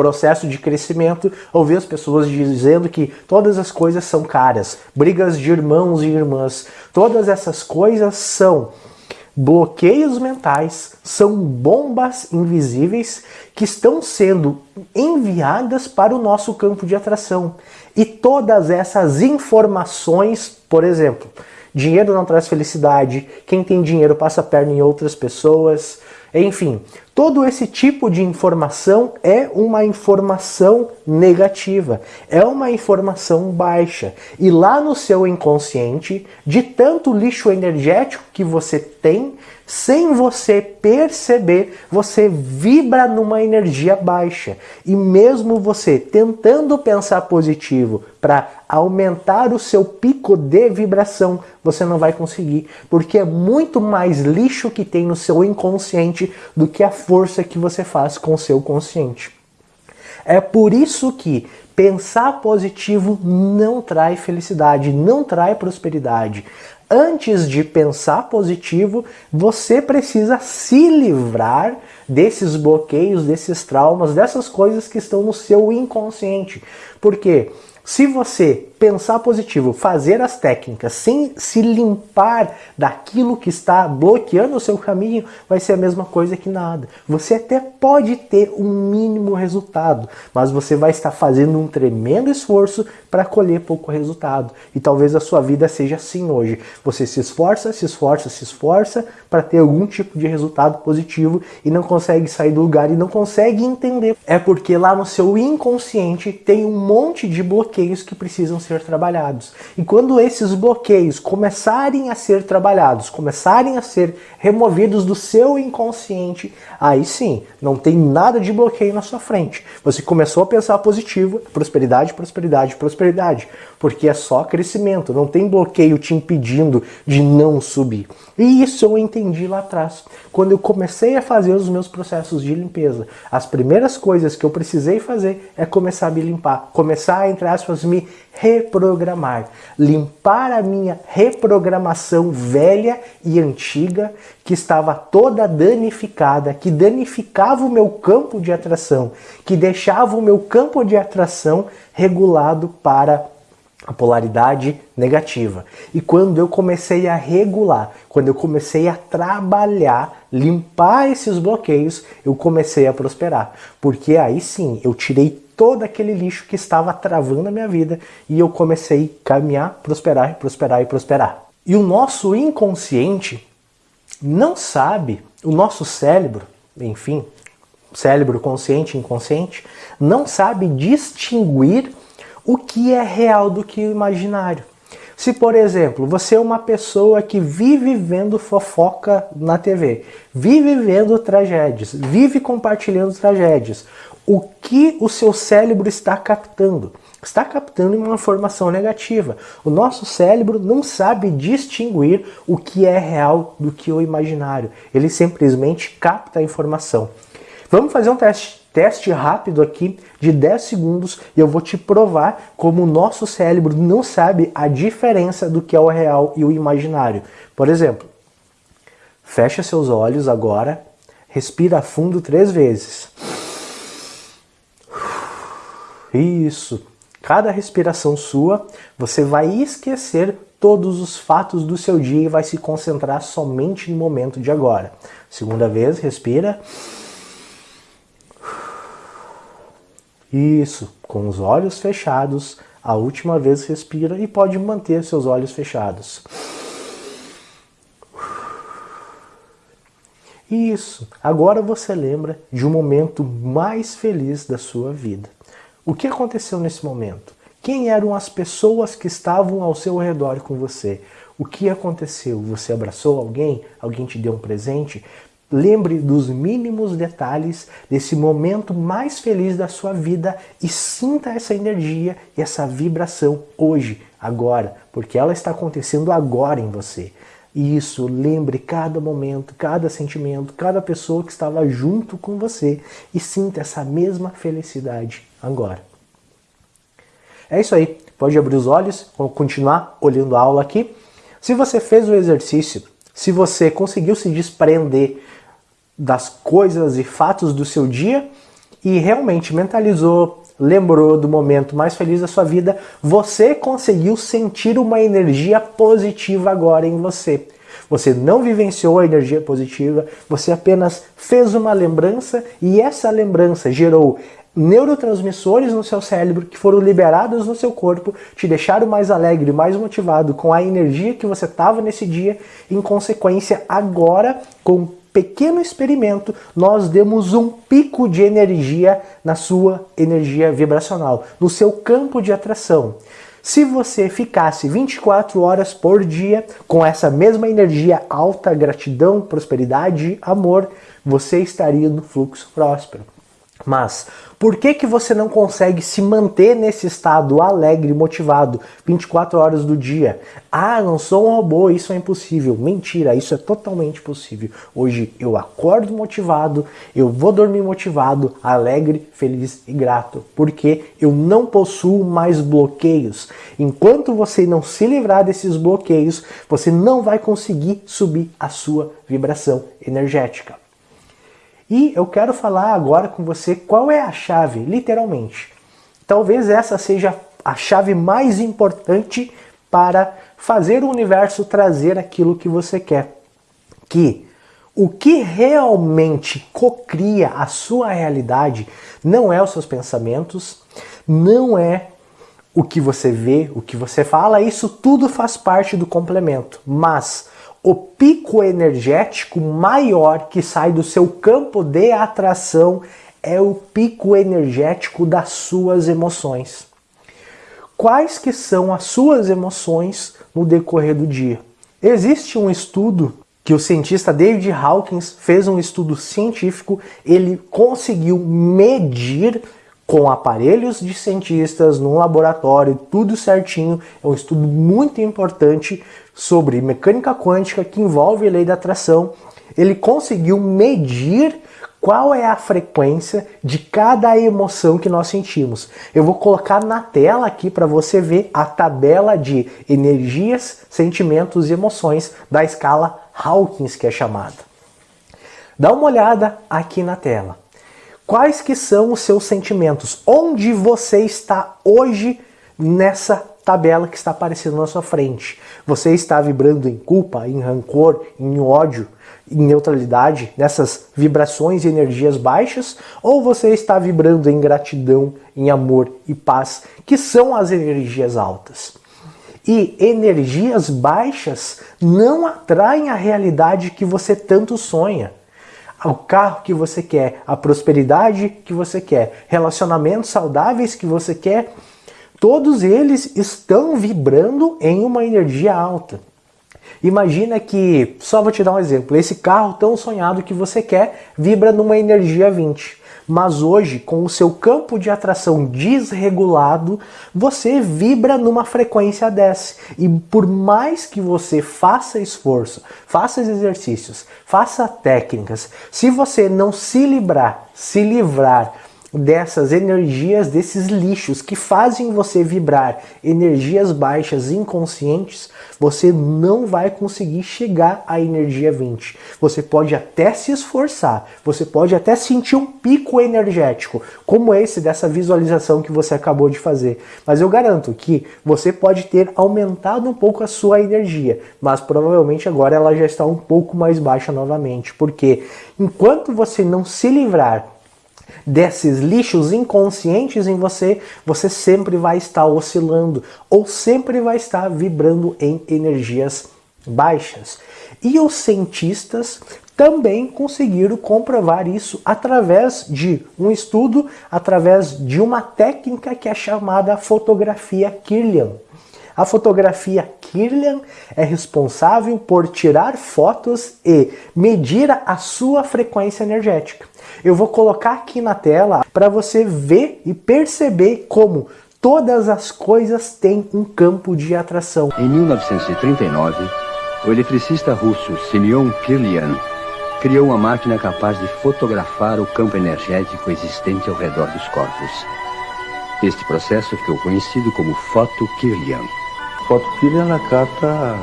processo de crescimento, ouvir as pessoas dizendo que todas as coisas são caras, brigas de irmãos e irmãs, todas essas coisas são bloqueios mentais, são bombas invisíveis que estão sendo enviadas para o nosso campo de atração. E todas essas informações, por exemplo, dinheiro não traz felicidade, quem tem dinheiro passa a perna em outras pessoas, enfim, todo esse tipo de informação é uma informação negativa, é uma informação baixa. E lá no seu inconsciente, de tanto lixo energético que você tem, sem você perceber, você vibra numa energia baixa. E mesmo você tentando pensar positivo para aumentar o seu pico de vibração, você não vai conseguir, porque é muito mais lixo que tem no seu inconsciente do que a força que você faz com o seu consciente. É por isso que pensar positivo não traz felicidade, não traz prosperidade antes de pensar positivo, você precisa se livrar desses bloqueios, desses traumas, dessas coisas que estão no seu inconsciente. Porque se você pensar positivo, fazer as técnicas sem se limpar daquilo que está bloqueando o seu caminho, vai ser a mesma coisa que nada. Você até pode ter um mínimo resultado, mas você vai estar fazendo um tremendo esforço para colher pouco resultado. E talvez a sua vida seja assim hoje. Você se esforça, se esforça, se esforça para ter algum tipo de resultado positivo e não consegue sair do lugar e não consegue entender. É porque lá no seu inconsciente tem um monte de bloqueios que precisam ser trabalhados. E quando esses bloqueios começarem a ser trabalhados, começarem a ser removidos do seu inconsciente, aí sim, não tem nada de bloqueio na sua frente. Você começou a pensar positivo, prosperidade, prosperidade, prosperidade, porque é só crescimento, não tem bloqueio te impedindo de não subir. E isso eu entendi lá atrás, quando eu comecei a fazer os meus processos de limpeza. As primeiras coisas que eu precisei fazer é começar a me limpar, começar a, entre aspas, me reprogramar, limpar a minha reprogramação velha e antiga que estava toda danificada, que danificava o meu campo de atração, que deixava o meu campo de atração regulado para a polaridade negativa. E quando eu comecei a regular, quando eu comecei a trabalhar, limpar esses bloqueios, eu comecei a prosperar. Porque aí sim, eu tirei todo aquele lixo que estava travando a minha vida e eu comecei a caminhar, prosperar, prosperar e prosperar. E o nosso inconsciente não sabe, o nosso cérebro, enfim, cérebro consciente e inconsciente, não sabe distinguir o que é real do que o imaginário. Se, por exemplo, você é uma pessoa que vive vendo fofoca na TV, vive vendo tragédias, vive compartilhando tragédias, o que o seu cérebro está captando? Está captando uma informação negativa. O nosso cérebro não sabe distinguir o que é real do que o imaginário. Ele simplesmente capta a informação. Vamos fazer um teste teste rápido aqui de 10 segundos e eu vou te provar como o nosso cérebro não sabe a diferença do que é o real e o imaginário. Por exemplo, fecha seus olhos agora, respira fundo três vezes. Isso. Cada respiração sua, você vai esquecer todos os fatos do seu dia e vai se concentrar somente no momento de agora. Segunda vez, respira. Isso, com os olhos fechados, a última vez respira e pode manter seus olhos fechados. Isso, agora você lembra de um momento mais feliz da sua vida. O que aconteceu nesse momento? Quem eram as pessoas que estavam ao seu redor com você? O que aconteceu? Você abraçou alguém? Alguém te deu um presente? Lembre dos mínimos detalhes desse momento mais feliz da sua vida e sinta essa energia e essa vibração hoje, agora, porque ela está acontecendo agora em você. Isso, lembre cada momento, cada sentimento, cada pessoa que estava junto com você e sinta essa mesma felicidade agora. É isso aí. Pode abrir os olhos, vamos continuar olhando a aula aqui. Se você fez o exercício, se você conseguiu se desprender das coisas e fatos do seu dia e realmente mentalizou, lembrou do momento mais feliz da sua vida, você conseguiu sentir uma energia positiva agora em você. Você não vivenciou a energia positiva, você apenas fez uma lembrança e essa lembrança gerou neurotransmissores no seu cérebro que foram liberados no seu corpo, te deixaram mais alegre, mais motivado com a energia que você estava nesse dia. Em consequência, agora, com pequeno experimento, nós demos um pico de energia na sua energia vibracional, no seu campo de atração. Se você ficasse 24 horas por dia com essa mesma energia alta, gratidão, prosperidade, amor, você estaria no fluxo próspero. Mas por que, que você não consegue se manter nesse estado alegre, motivado, 24 horas do dia? Ah, não sou um robô, isso é impossível. Mentira, isso é totalmente possível. Hoje eu acordo motivado, eu vou dormir motivado, alegre, feliz e grato, porque eu não possuo mais bloqueios. Enquanto você não se livrar desses bloqueios, você não vai conseguir subir a sua vibração energética. E eu quero falar agora com você qual é a chave, literalmente. Talvez essa seja a chave mais importante para fazer o universo trazer aquilo que você quer. Que o que realmente cocria a sua realidade não é os seus pensamentos, não é o que você vê, o que você fala, isso tudo faz parte do complemento. Mas o pico energético maior que sai do seu campo de atração é o pico energético das suas emoções. Quais que são as suas emoções no decorrer do dia? Existe um estudo que o cientista David Hawkins fez um estudo científico, ele conseguiu medir com aparelhos de cientistas num laboratório, tudo certinho. É um estudo muito importante sobre mecânica quântica que envolve a lei da atração. Ele conseguiu medir qual é a frequência de cada emoção que nós sentimos. Eu vou colocar na tela aqui para você ver a tabela de energias, sentimentos e emoções da escala Hawkins, que é chamada. Dá uma olhada aqui na tela. Quais que são os seus sentimentos? Onde você está hoje nessa tabela que está aparecendo na sua frente? Você está vibrando em culpa, em rancor, em ódio, em neutralidade, nessas vibrações e energias baixas? Ou você está vibrando em gratidão, em amor e paz, que são as energias altas? E energias baixas não atraem a realidade que você tanto sonha o carro que você quer, a prosperidade que você quer, relacionamentos saudáveis que você quer, todos eles estão vibrando em uma energia alta. Imagina que, só vou te dar um exemplo, esse carro tão sonhado que você quer vibra numa energia 20. Mas hoje, com o seu campo de atração desregulado, você vibra numa frequência 10. E por mais que você faça esforço, faça exercícios, faça técnicas, se você não se livrar, se livrar dessas energias, desses lixos que fazem você vibrar energias baixas inconscientes, você não vai conseguir chegar à energia 20. Você pode até se esforçar, você pode até sentir um pico energético, como esse dessa visualização que você acabou de fazer. Mas eu garanto que você pode ter aumentado um pouco a sua energia, mas provavelmente agora ela já está um pouco mais baixa novamente, porque enquanto você não se livrar desses lixos inconscientes em você, você sempre vai estar oscilando ou sempre vai estar vibrando em energias baixas. E os cientistas também conseguiram comprovar isso através de um estudo, através de uma técnica que é chamada fotografia Kirlian. A fotografia Kirlian é responsável por tirar fotos e medir a sua frequência energética. Eu vou colocar aqui na tela para você ver e perceber como todas as coisas têm um campo de atração. Em 1939, o eletricista russo Simeon Kirlian criou uma máquina capaz de fotografar o campo energético existente ao redor dos corpos. Este processo ficou conhecido como foto Kirlian. Foto Kirlian capta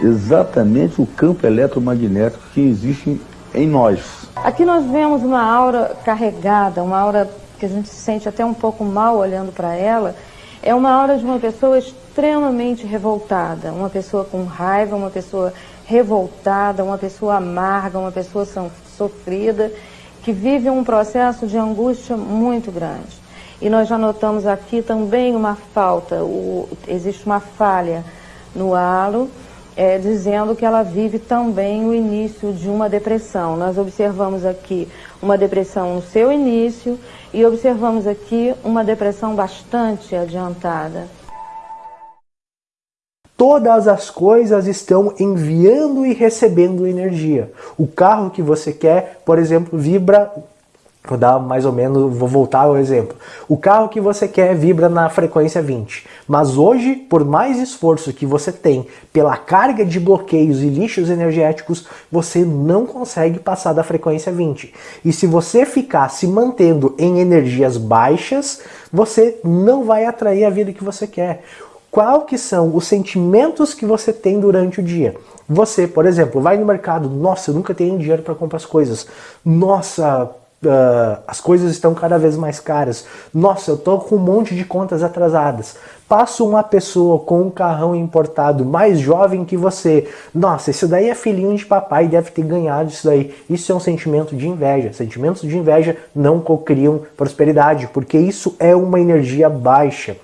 exatamente o campo eletromagnético que existe em nós. Aqui nós vemos uma aura carregada, uma aura que a gente se sente até um pouco mal olhando para ela. É uma aura de uma pessoa extremamente revoltada, uma pessoa com raiva, uma pessoa revoltada, uma pessoa amarga, uma pessoa sofrida, que vive um processo de angústia muito grande. E nós já notamos aqui também uma falta, o, existe uma falha no halo, é, dizendo que ela vive também o início de uma depressão. Nós observamos aqui uma depressão no seu início e observamos aqui uma depressão bastante adiantada. Todas as coisas estão enviando e recebendo energia. O carro que você quer, por exemplo, vibra Vou dar mais ou menos, vou voltar ao exemplo. O carro que você quer vibra na frequência 20, mas hoje, por mais esforço que você tem pela carga de bloqueios e lixos energéticos, você não consegue passar da frequência 20. E se você ficar se mantendo em energias baixas, você não vai atrair a vida que você quer. Qual que são os sentimentos que você tem durante o dia? Você, por exemplo, vai no mercado, nossa, eu nunca tenho dinheiro para comprar as coisas. Nossa, uh, as coisas estão cada vez mais caras. Nossa, eu tô com um monte de contas atrasadas. Passa uma pessoa com um carrão importado mais jovem que você. Nossa, isso daí é filhinho de papai, deve ter ganhado isso daí. Isso é um sentimento de inveja. Sentimentos de inveja não cocriam prosperidade, porque isso é uma energia baixa.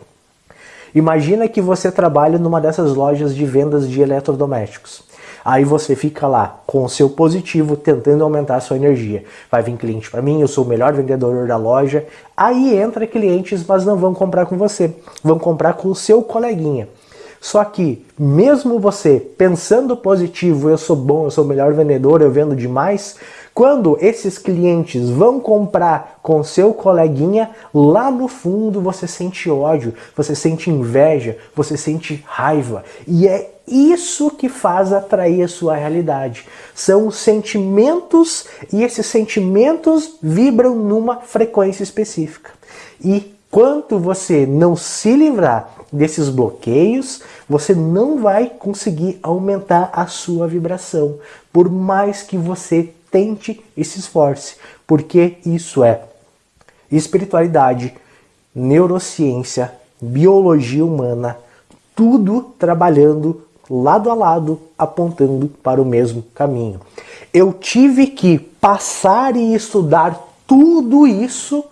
Imagina que você trabalha numa dessas lojas de vendas de eletrodomésticos. Aí você fica lá com o seu positivo tentando aumentar a sua energia. Vai vir cliente para mim, eu sou o melhor vendedor da loja. Aí entra clientes, mas não vão comprar com você, vão comprar com o seu coleguinha. Só que, mesmo você pensando positivo, eu sou bom, eu sou o melhor vendedor, eu vendo demais, quando esses clientes vão comprar com seu coleguinha, lá no fundo você sente ódio, você sente inveja, você sente raiva. E é isso que faz atrair a sua realidade. São os sentimentos e esses sentimentos vibram numa frequência específica. E quanto você não se livrar desses bloqueios, você não vai conseguir aumentar a sua vibração, por mais que você tente e se esforce, porque isso é espiritualidade, neurociência, biologia humana, tudo trabalhando lado a lado, apontando para o mesmo caminho. Eu tive que passar e estudar tudo isso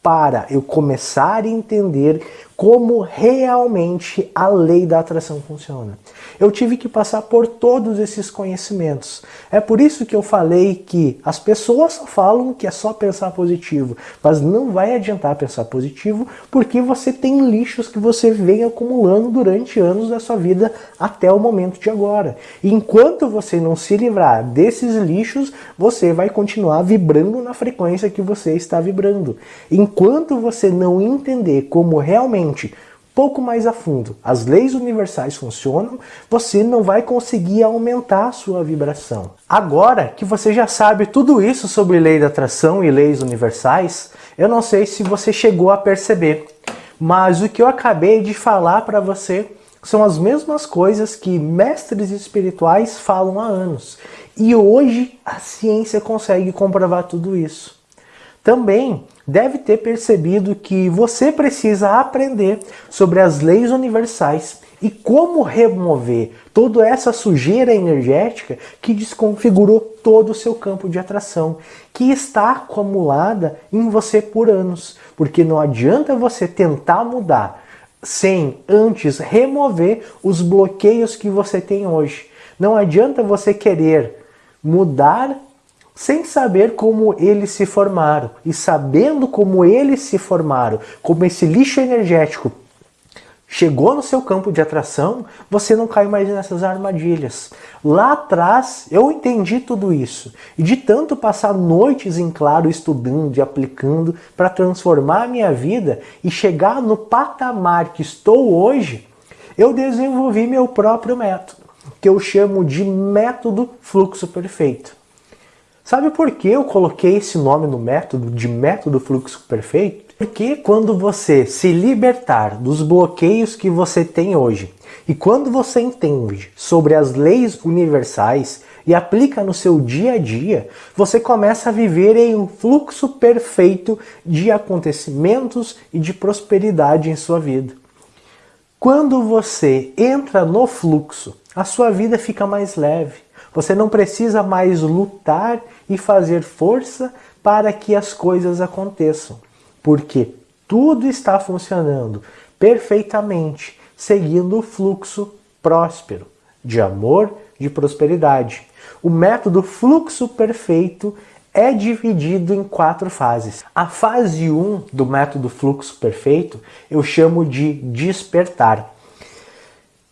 para eu começar a entender como realmente a lei da atração funciona. Eu tive que passar por todos esses conhecimentos. É por isso que eu falei que as pessoas falam que é só pensar positivo, mas não vai adiantar pensar positivo porque você tem lixos que você vem acumulando durante anos da sua vida até o momento de agora. E enquanto você não se livrar desses lixos, você vai continuar vibrando na frequência que você está vibrando. Enquanto você não entender como realmente realmente pouco mais a fundo as leis universais funcionam, você não vai conseguir aumentar a sua vibração. Agora que você já sabe tudo isso sobre lei da atração e leis universais, eu não sei se você chegou a perceber, mas o que eu acabei de falar para você são as mesmas coisas que mestres espirituais falam há anos. E hoje a ciência consegue comprovar tudo isso. Também deve ter percebido que você precisa aprender sobre as leis universais e como remover toda essa sujeira energética que desconfigurou todo o seu campo de atração, que está acumulada em você por anos. Porque não adianta você tentar mudar sem antes remover os bloqueios que você tem hoje. Não adianta você querer mudar sem saber como eles se formaram e sabendo como eles se formaram, como esse lixo energético chegou no seu campo de atração, você não cai mais nessas armadilhas. Lá atrás eu entendi tudo isso e de tanto passar noites em claro estudando e aplicando para transformar a minha vida e chegar no patamar que estou hoje, eu desenvolvi meu próprio método, que eu chamo de método fluxo perfeito. Sabe por que eu coloquei esse nome no método de método fluxo perfeito? Porque quando você se libertar dos bloqueios que você tem hoje e quando você entende sobre as leis universais e aplica no seu dia a dia, você começa a viver em um fluxo perfeito de acontecimentos e de prosperidade em sua vida. Quando você entra no fluxo, a sua vida fica mais leve. Você não precisa mais lutar e fazer força para que as coisas aconteçam, porque tudo está funcionando perfeitamente, seguindo o fluxo próspero de amor, de prosperidade. O método fluxo perfeito é dividido em quatro fases. A fase 1 um do método fluxo perfeito eu chamo de despertar.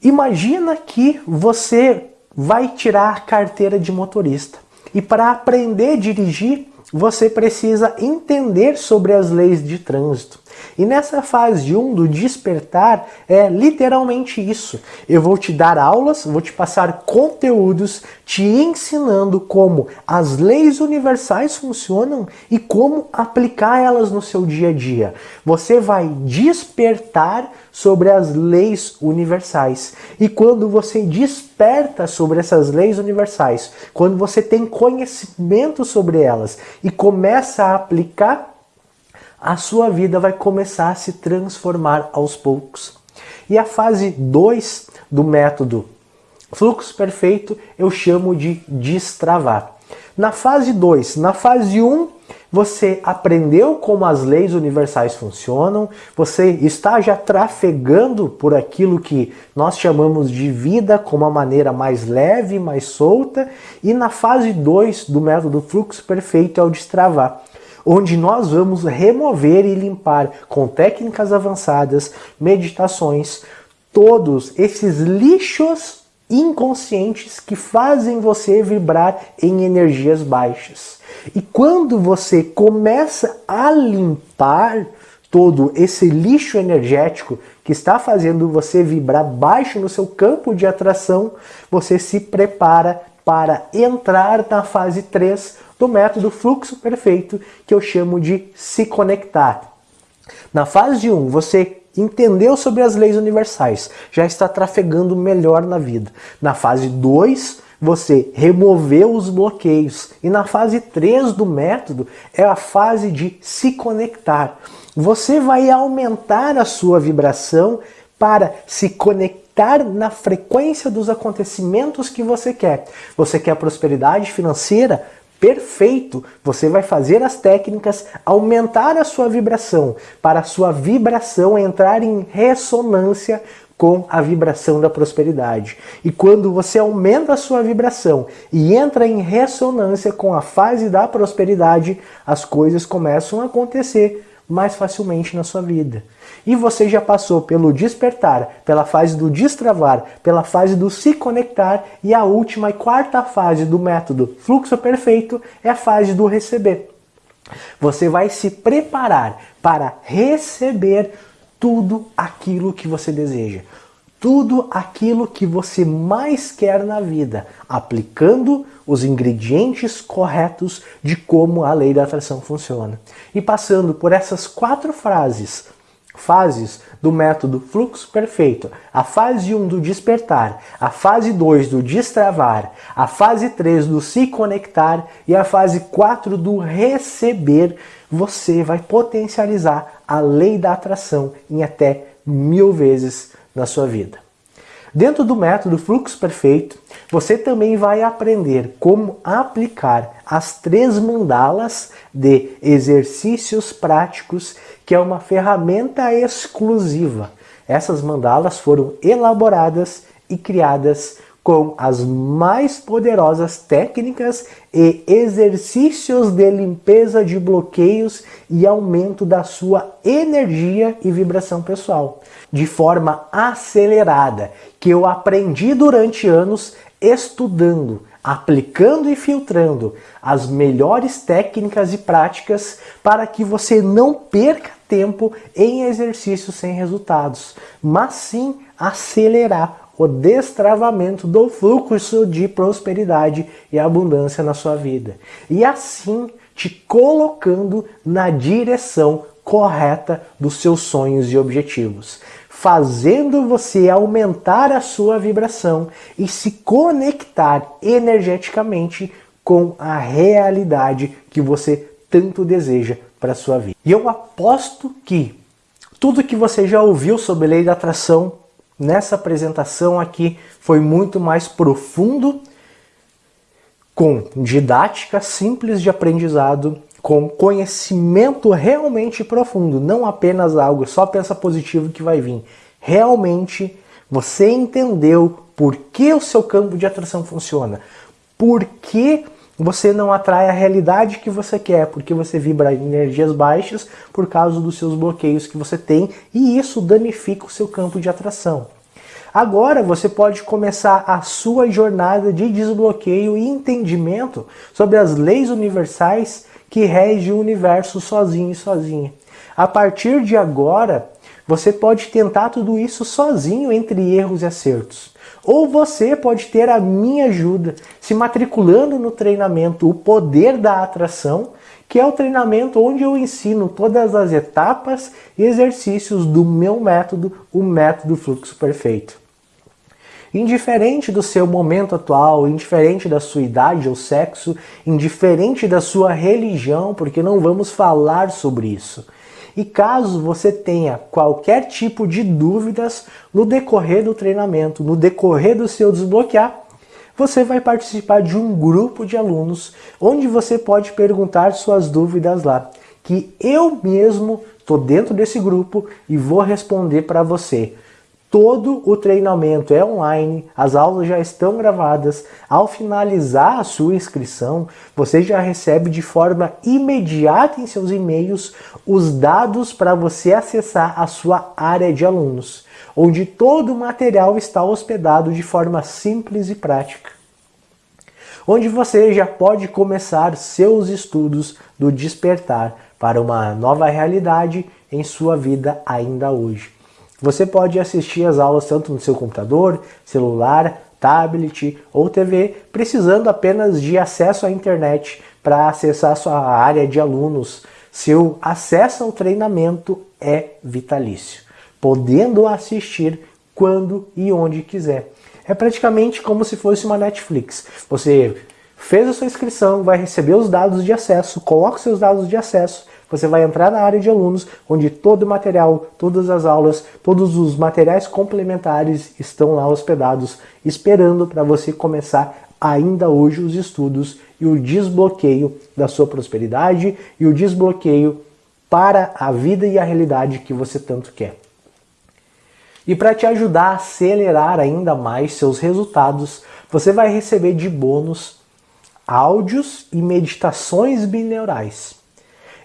Imagina que você vai tirar a carteira de motorista. E para aprender a dirigir, você precisa entender sobre as leis de trânsito. E nessa fase 1 do despertar é literalmente isso. Eu vou te dar aulas, vou te passar conteúdos te ensinando como as leis universais funcionam e como aplicar elas no seu dia a dia. Você vai despertar sobre as leis universais. E quando você desperta sobre essas leis universais, quando você tem conhecimento sobre elas e começa a aplicar a sua vida vai começar a se transformar aos poucos. E a fase 2 do método fluxo perfeito eu chamo de destravar. Na fase 2, na fase 1, um, você aprendeu como as leis universais funcionam, você está já trafegando por aquilo que nós chamamos de vida como uma maneira mais leve, mais solta, e na fase 2 do método fluxo perfeito é o destravar onde nós vamos remover e limpar com técnicas avançadas, meditações, todos esses lixos inconscientes que fazem você vibrar em energias baixas. E quando você começa a limpar todo esse lixo energético que está fazendo você vibrar baixo no seu campo de atração, você se prepara para entrar na fase 3 do método fluxo perfeito, que eu chamo de se conectar. Na fase 1, você entendeu sobre as leis universais, já está trafegando melhor na vida. Na fase 2, você removeu os bloqueios. E na fase 3 do método é a fase de se conectar. Você vai aumentar a sua vibração para se conectar na frequência dos acontecimentos que você quer. Você quer prosperidade financeira? Perfeito! Você vai fazer as técnicas, aumentar a sua vibração, para a sua vibração entrar em ressonância com a vibração da prosperidade. E quando você aumenta a sua vibração e entra em ressonância com a fase da prosperidade, as coisas começam a acontecer mais facilmente na sua vida. E você já passou pelo despertar, pela fase do destravar, pela fase do se conectar e a última e quarta fase do método fluxo perfeito é a fase do receber. Você vai se preparar para receber tudo aquilo que você deseja tudo aquilo que você mais quer na vida, aplicando os ingredientes corretos de como a lei da atração funciona. E passando por essas quatro frases, fases do método fluxo perfeito, a fase 1 do despertar, a fase 2 do destravar, a fase 3 do se conectar e a fase 4 do receber, você vai potencializar a lei da atração em até mil vezes na sua vida. Dentro do método Fluxo Perfeito, você também vai aprender como aplicar as três mandalas de exercícios práticos, que é uma ferramenta exclusiva. Essas mandalas foram elaboradas e criadas com as mais poderosas técnicas e exercícios de limpeza de bloqueios e aumento da sua energia e vibração pessoal, de forma acelerada, que eu aprendi durante anos estudando, aplicando e filtrando as melhores técnicas e práticas para que você não perca tempo em exercícios sem resultados, mas sim acelerar o destravamento do fluxo de prosperidade e abundância na sua vida. E assim te colocando na direção correta dos seus sonhos e objetivos, fazendo você aumentar a sua vibração e se conectar energeticamente com a realidade que você tanto deseja para sua vida. E eu aposto que tudo que você já ouviu sobre lei da atração nessa apresentação aqui foi muito mais profundo, com didática simples de aprendizado, com conhecimento realmente profundo, não apenas algo só pensa positivo que vai vir. Realmente você entendeu por que o seu campo de atração funciona, por que você não atrai a realidade que você quer, porque você vibra energias baixas por causa dos seus bloqueios que você tem e isso danifica o seu campo de atração. Agora você pode começar a sua jornada de desbloqueio e entendimento sobre as leis universais que regem o universo sozinho e sozinha. A partir de agora, você pode tentar tudo isso sozinho entre erros e acertos. Ou você pode ter a minha ajuda se matriculando no treinamento O Poder da Atração, que é o treinamento onde eu ensino todas as etapas e exercícios do meu método, o método fluxo perfeito. Indiferente do seu momento atual, indiferente da sua idade ou sexo, indiferente da sua religião, porque não vamos falar sobre isso. E caso você tenha qualquer tipo de dúvidas no decorrer do treinamento, no decorrer do seu desbloquear, você vai participar de um grupo de alunos onde você pode perguntar suas dúvidas lá, que eu mesmo estou dentro desse grupo e vou responder para você. Todo o treinamento é online, as aulas já estão gravadas. Ao finalizar a sua inscrição, você já recebe de forma imediata em seus e-mails os dados para você acessar a sua área de alunos, onde todo o material está hospedado de forma simples e prática. Onde você já pode começar seus estudos do despertar para uma nova realidade em sua vida ainda hoje. Você pode assistir as aulas tanto no seu computador, celular, tablet ou TV, precisando apenas de acesso à internet para acessar sua área de alunos. Seu acesso ao treinamento é vitalício, podendo assistir quando e onde quiser. É praticamente como se fosse uma Netflix. Você fez a sua inscrição, vai receber os dados de acesso, coloca seus dados de acesso, você vai entrar na área de alunos, onde todo o material, todas as aulas, todos os materiais complementares estão lá hospedados, esperando para você começar ainda hoje os estudos e o desbloqueio da sua prosperidade e o desbloqueio para a vida e a realidade que você tanto quer. E para te ajudar a acelerar ainda mais seus resultados, você vai receber de bônus áudios e meditações bineurais.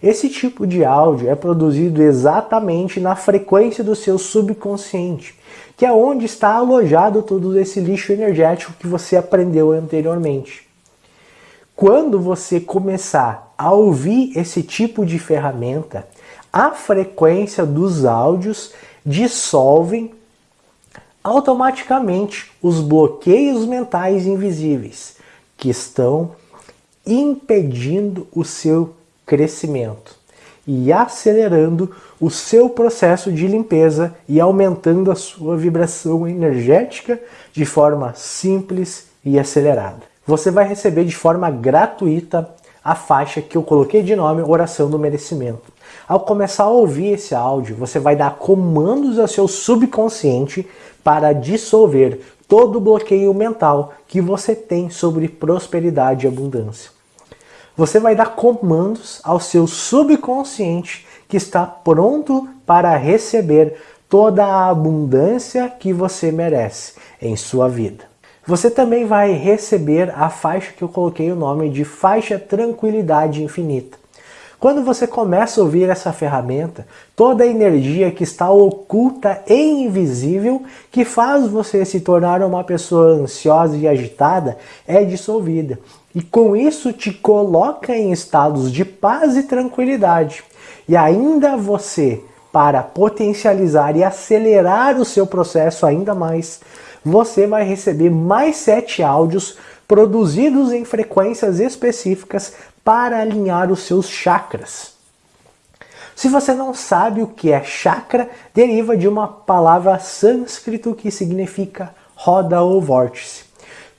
Esse tipo de áudio é produzido exatamente na frequência do seu subconsciente, que é onde está alojado todo esse lixo energético que você aprendeu anteriormente. Quando você começar a ouvir esse tipo de ferramenta, a frequência dos áudios dissolvem automaticamente os bloqueios mentais invisíveis que estão impedindo o seu crescimento e acelerando o seu processo de limpeza e aumentando a sua vibração energética de forma simples e acelerada. Você vai receber de forma gratuita a faixa que eu coloquei de nome Oração do Merecimento. Ao começar a ouvir esse áudio, você vai dar comandos ao seu subconsciente para dissolver todo o bloqueio mental que você tem sobre prosperidade e abundância você vai dar comandos ao seu subconsciente que está pronto para receber toda a abundância que você merece em sua vida. Você também vai receber a faixa que eu coloquei o nome de faixa tranquilidade infinita. Quando você começa a ouvir essa ferramenta, toda a energia que está oculta e invisível, que faz você se tornar uma pessoa ansiosa e agitada, é dissolvida. E com isso te coloca em estados de paz e tranquilidade. E ainda você, para potencializar e acelerar o seu processo ainda mais, você vai receber mais sete áudios produzidos em frequências específicas para alinhar os seus chakras. Se você não sabe o que é chakra, deriva de uma palavra sânscrito que significa roda ou vórtice.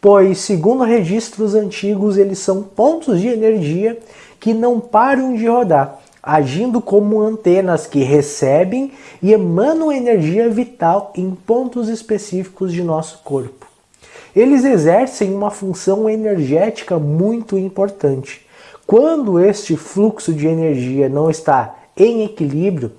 Pois, segundo registros antigos, eles são pontos de energia que não param de rodar, agindo como antenas que recebem e emanam energia vital em pontos específicos de nosso corpo. Eles exercem uma função energética muito importante, quando este fluxo de energia não está em equilíbrio,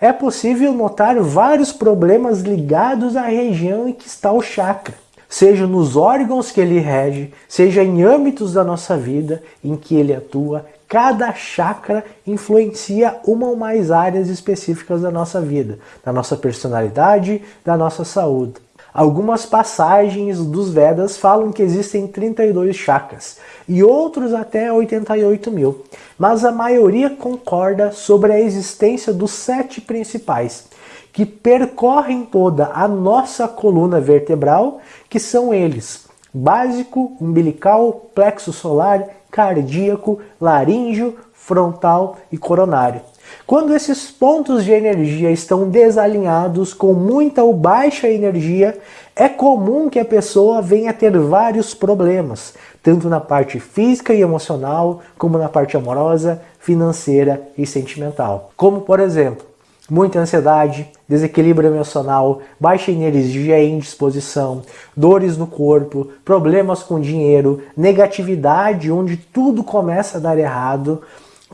é possível notar vários problemas ligados à região em que está o chakra, seja nos órgãos que ele rege, seja em âmbitos da nossa vida em que ele atua. Cada chakra influencia uma ou mais áreas específicas da nossa vida, da nossa personalidade, da nossa saúde. Algumas passagens dos Vedas falam que existem 32 chakras e outros até 88 mil, mas a maioria concorda sobre a existência dos sete principais, que percorrem toda a nossa coluna vertebral, que são eles: básico, umbilical, plexo solar, cardíaco, laríngeo, frontal e coronário. Quando esses pontos de energia estão desalinhados com muita ou baixa energia, é comum que a pessoa venha a ter vários problemas, tanto na parte física e emocional, como na parte amorosa, financeira e sentimental. Como, por exemplo, muita ansiedade, desequilíbrio emocional, baixa energia e indisposição, dores no corpo, problemas com dinheiro, negatividade, onde tudo começa a dar errado.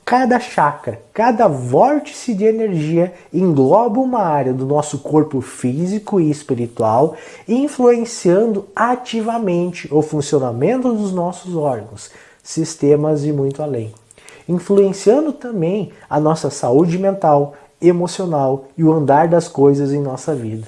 Cada chakra, cada vórtice de energia engloba uma área do nosso corpo físico e espiritual, influenciando ativamente o funcionamento dos nossos órgãos, sistemas e muito além. Influenciando também a nossa saúde mental, emocional e o andar das coisas em nossa vida.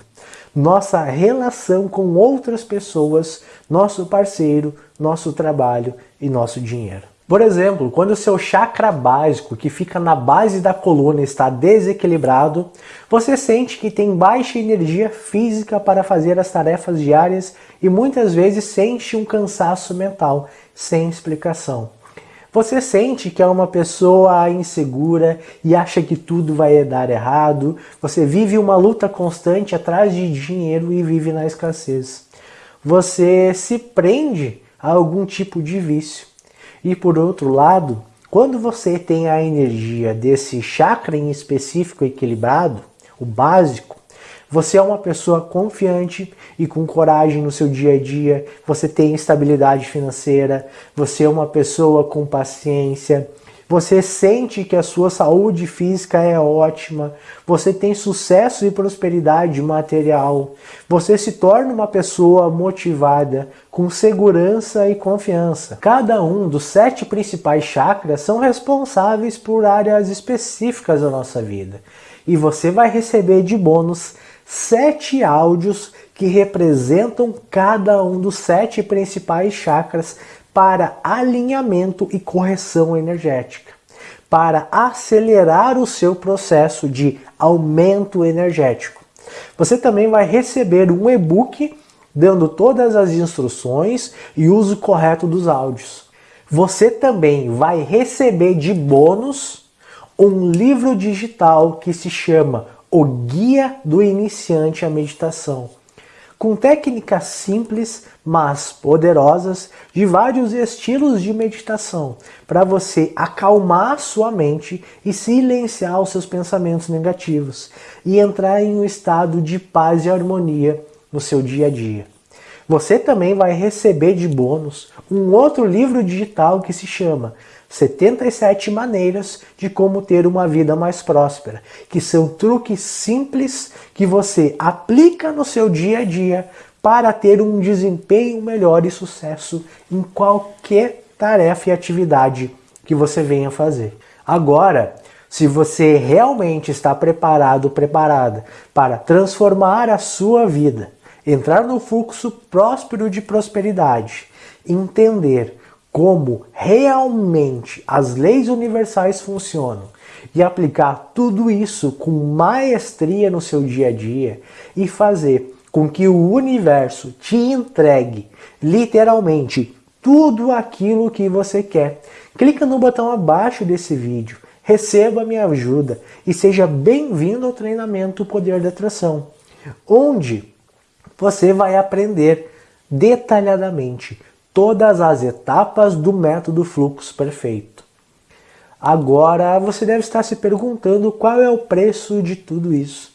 Nossa relação com outras pessoas, nosso parceiro, nosso trabalho e nosso dinheiro. Por exemplo, quando o seu chakra básico, que fica na base da coluna, está desequilibrado, você sente que tem baixa energia física para fazer as tarefas diárias e muitas vezes sente um cansaço mental sem explicação. Você sente que é uma pessoa insegura e acha que tudo vai dar errado. Você vive uma luta constante atrás de dinheiro e vive na escassez. Você se prende a algum tipo de vício. E por outro lado, quando você tem a energia desse chakra em específico equilibrado, o básico, você é uma pessoa confiante e com coragem no seu dia a dia, você tem estabilidade financeira, você é uma pessoa com paciência, você sente que a sua saúde física é ótima, você tem sucesso e prosperidade material, você se torna uma pessoa motivada, com segurança e confiança. Cada um dos sete principais chakras são responsáveis por áreas específicas da nossa vida. E você vai receber de bônus sete áudios que representam cada um dos sete principais chakras para alinhamento e correção energética, para acelerar o seu processo de aumento energético. Você também vai receber um e-book dando todas as instruções e uso correto dos áudios. Você também vai receber de bônus um livro digital que se chama O Guia do Iniciante à Meditação com técnicas simples, mas poderosas, de vários estilos de meditação, para você acalmar sua mente e silenciar os seus pensamentos negativos e entrar em um estado de paz e harmonia no seu dia a dia. Você também vai receber de bônus um outro livro digital que se chama 77 maneiras de como ter uma vida mais próspera, que são truques simples que você aplica no seu dia a dia para ter um desempenho melhor e sucesso em qualquer tarefa e atividade que você venha fazer. Agora, se você realmente está preparado, preparada para transformar a sua vida, entrar no fluxo próspero de prosperidade, entender como realmente as leis universais funcionam e aplicar tudo isso com maestria no seu dia a dia e fazer com que o universo te entregue literalmente tudo aquilo que você quer. Clica no botão abaixo desse vídeo, receba minha ajuda e seja bem-vindo ao treinamento Poder da Atração, onde você vai aprender detalhadamente todas as etapas do método fluxo perfeito. Agora você deve estar se perguntando qual é o preço de tudo isso.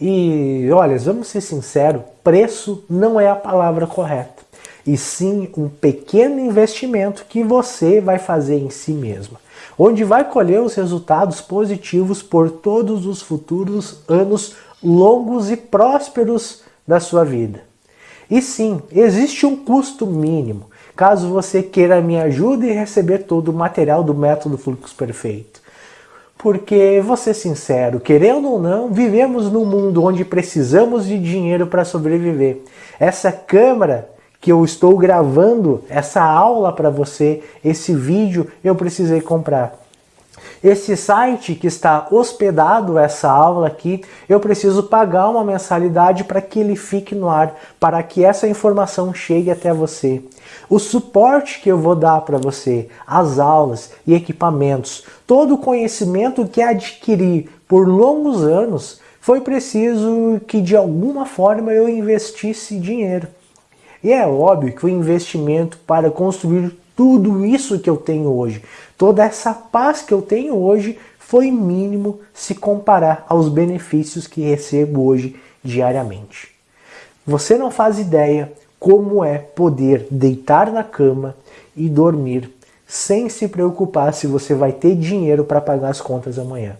E olha, vamos ser sinceros, preço não é a palavra correta, e sim um pequeno investimento que você vai fazer em si mesma, onde vai colher os resultados positivos por todos os futuros anos longos e prósperos da sua vida. E sim, existe um custo mínimo, caso você queira minha ajuda e receber todo o material do método Fluxo Perfeito. Porque, vou ser sincero, querendo ou não, vivemos num mundo onde precisamos de dinheiro para sobreviver. Essa câmera que eu estou gravando, essa aula para você, esse vídeo, eu precisei comprar. Esse site que está hospedado essa aula aqui, eu preciso pagar uma mensalidade para que ele fique no ar, para que essa informação chegue até você. O suporte que eu vou dar para você, as aulas e equipamentos, todo o conhecimento que adquiri por longos anos, foi preciso que de alguma forma eu investisse dinheiro. E é óbvio que o investimento para construir tudo isso que eu tenho hoje, toda essa paz que eu tenho hoje foi mínimo se comparar aos benefícios que recebo hoje diariamente. Você não faz ideia como é poder deitar na cama e dormir sem se preocupar se você vai ter dinheiro para pagar as contas amanhã.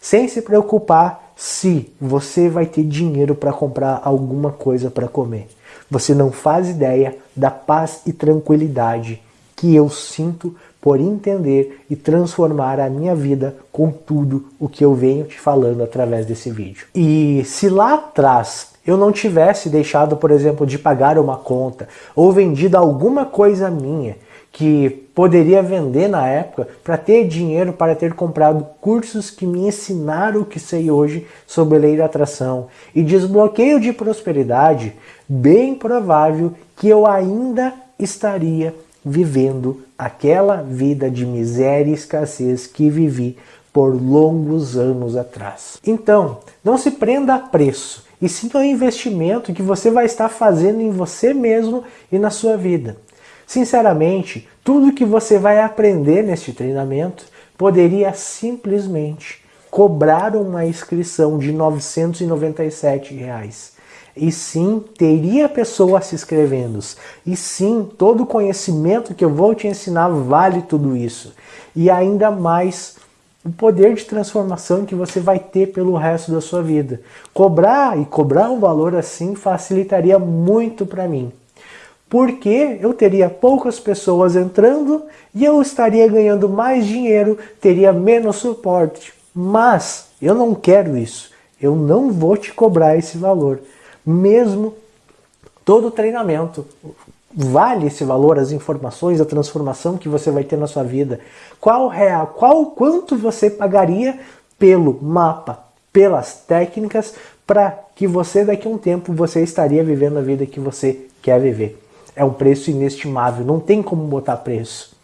Sem se preocupar se você vai ter dinheiro para comprar alguma coisa para comer. Você não faz ideia da paz e tranquilidade que eu sinto por entender e transformar a minha vida com tudo o que eu venho te falando através desse vídeo. E se lá atrás eu não tivesse deixado, por exemplo, de pagar uma conta ou vendido alguma coisa minha que poderia vender na época para ter dinheiro para ter comprado cursos que me ensinaram o que sei hoje sobre lei da atração e desbloqueio de prosperidade, bem provável que eu ainda estaria vivendo aquela vida de miséria e escassez que vivi por longos anos atrás. Então, não se prenda a preço, e sim ao investimento que você vai estar fazendo em você mesmo e na sua vida. Sinceramente, tudo que você vai aprender neste treinamento poderia simplesmente cobrar uma inscrição de 997 reais e sim, teria pessoas se inscrevendo. E sim, todo o conhecimento que eu vou te ensinar vale tudo isso. E ainda mais o poder de transformação que você vai ter pelo resto da sua vida. Cobrar e cobrar um valor assim facilitaria muito para mim. Porque eu teria poucas pessoas entrando e eu estaria ganhando mais dinheiro, teria menos suporte. Mas eu não quero isso. Eu não vou te cobrar esse valor mesmo todo o treinamento. Vale esse valor, as informações, a transformação que você vai ter na sua vida? Qual real, qual quanto você pagaria pelo mapa, pelas técnicas, para que você daqui a um tempo você estaria vivendo a vida que você quer viver? É um preço inestimável, não tem como botar preço.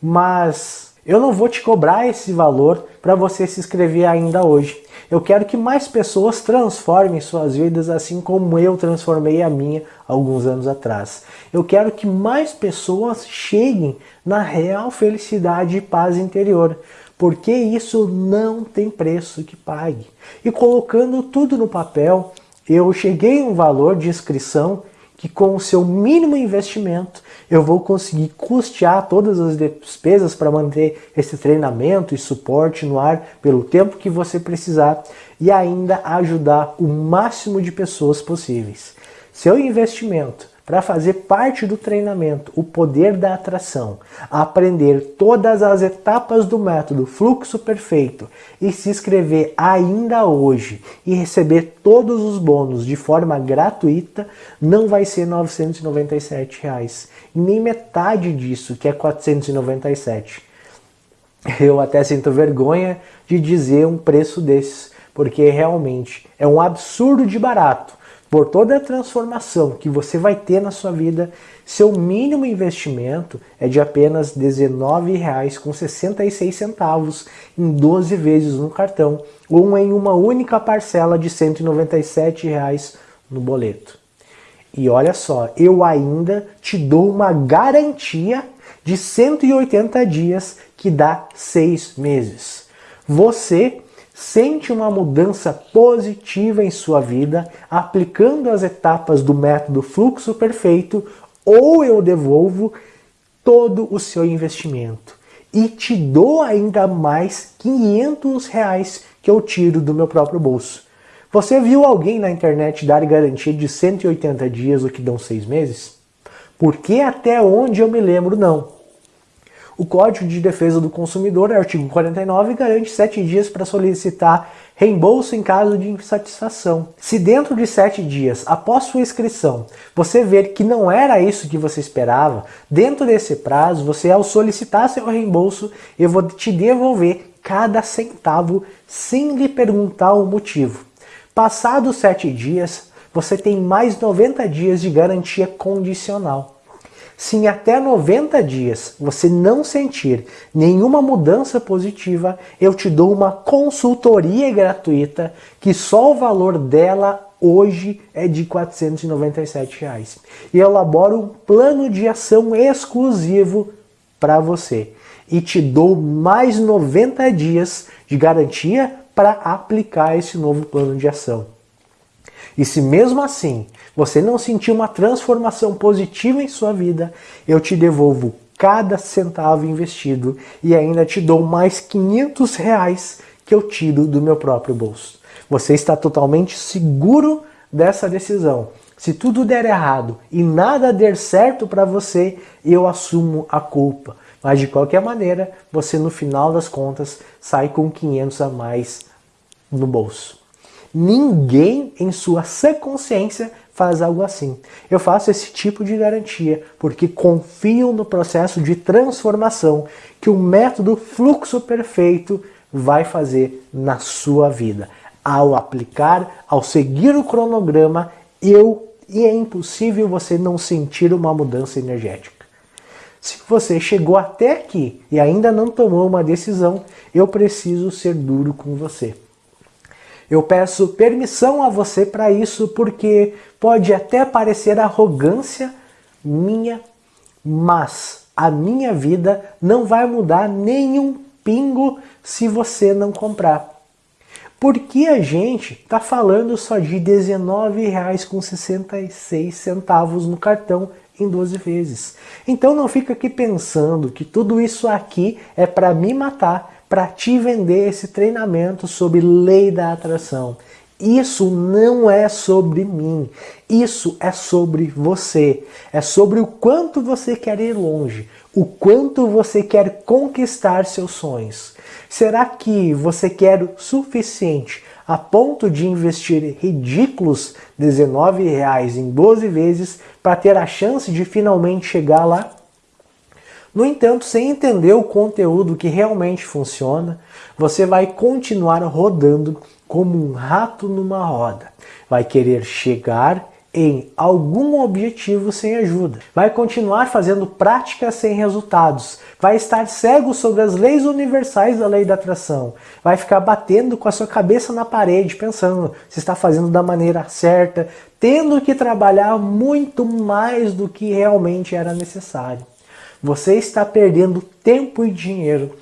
Mas eu não vou te cobrar esse valor para você se inscrever ainda hoje. Eu quero que mais pessoas transformem suas vidas assim como eu transformei a minha alguns anos atrás. Eu quero que mais pessoas cheguem na real felicidade e paz interior, porque isso não tem preço que pague. E colocando tudo no papel, eu cheguei a um valor de inscrição que com o seu mínimo investimento eu vou conseguir custear todas as despesas para manter esse treinamento e suporte no ar pelo tempo que você precisar e ainda ajudar o máximo de pessoas possíveis. Seu investimento para fazer parte do treinamento O Poder da Atração, aprender todas as etapas do método Fluxo Perfeito e se inscrever ainda hoje e receber todos os bônus de forma gratuita, não vai ser 997 reais, nem metade disso, que é R$ 497. Eu até sinto vergonha de dizer um preço desses, porque realmente é um absurdo de barato por toda a transformação que você vai ter na sua vida, seu mínimo investimento é de apenas R$ 19,66 em 12 vezes no cartão ou em uma única parcela de 197 reais no boleto. E olha só, eu ainda te dou uma garantia de 180 dias que dá 6 meses. Você sente uma mudança positiva em sua vida aplicando as etapas do método fluxo perfeito ou eu devolvo todo o seu investimento e te dou ainda mais 500 reais que eu tiro do meu próprio bolso. Você viu alguém na internet dar garantia de 180 dias, o que dão 6 meses? Porque até onde eu me lembro, não. O Código de Defesa do Consumidor, artigo 49, garante 7 dias para solicitar reembolso em caso de insatisfação. Se dentro de 7 dias, após sua inscrição, você ver que não era isso que você esperava, dentro desse prazo, você ao solicitar seu reembolso, eu vou te devolver cada centavo sem lhe perguntar o motivo. Passados 7 dias, você tem mais 90 dias de garantia condicional. Se em até 90 dias você não sentir nenhuma mudança positiva, eu te dou uma consultoria gratuita que só o valor dela hoje é de 497 reais. E eu elaboro um plano de ação exclusivo para você. e te dou mais 90 dias de garantia para aplicar esse novo plano de ação. E se mesmo assim você não sentir uma transformação positiva em sua vida, eu te devolvo cada centavo investido e ainda te dou mais 500 reais que eu tiro do meu próprio bolso. Você está totalmente seguro dessa decisão. Se tudo der errado e nada der certo para você, eu assumo a culpa. Mas de qualquer maneira, você no final das contas sai com 500 a mais no bolso. Ninguém em sua sã consciência faz algo assim. Eu faço esse tipo de garantia porque confio no processo de transformação que o método fluxo perfeito vai fazer na sua vida. Ao aplicar, ao seguir o cronograma, eu e é impossível você não sentir uma mudança energética. Se você chegou até aqui e ainda não tomou uma decisão, eu preciso ser duro com você. Eu peço permissão a você para isso porque pode até parecer arrogância minha, mas a minha vida não vai mudar nenhum pingo se você não comprar. Por que a gente está falando só de R$19,66 no cartão em 12 vezes? Então não fica aqui pensando que tudo isso aqui é para me matar, para te vender esse treinamento sobre lei da atração. Isso não é sobre mim, isso é sobre você. É sobre o quanto você quer ir longe, o quanto você quer conquistar seus sonhos. Será que você quer o suficiente a ponto de investir ridículos R$19,00 em 12 vezes para ter a chance de finalmente chegar lá? No entanto, sem entender o conteúdo que realmente funciona, você vai continuar rodando como um rato numa roda. Vai querer chegar em algum objetivo sem ajuda. Vai continuar fazendo práticas sem resultados. Vai estar cego sobre as leis universais da lei da atração. Vai ficar batendo com a sua cabeça na parede, pensando se está fazendo da maneira certa, tendo que trabalhar muito mais do que realmente era necessário. Você está perdendo tempo e dinheiro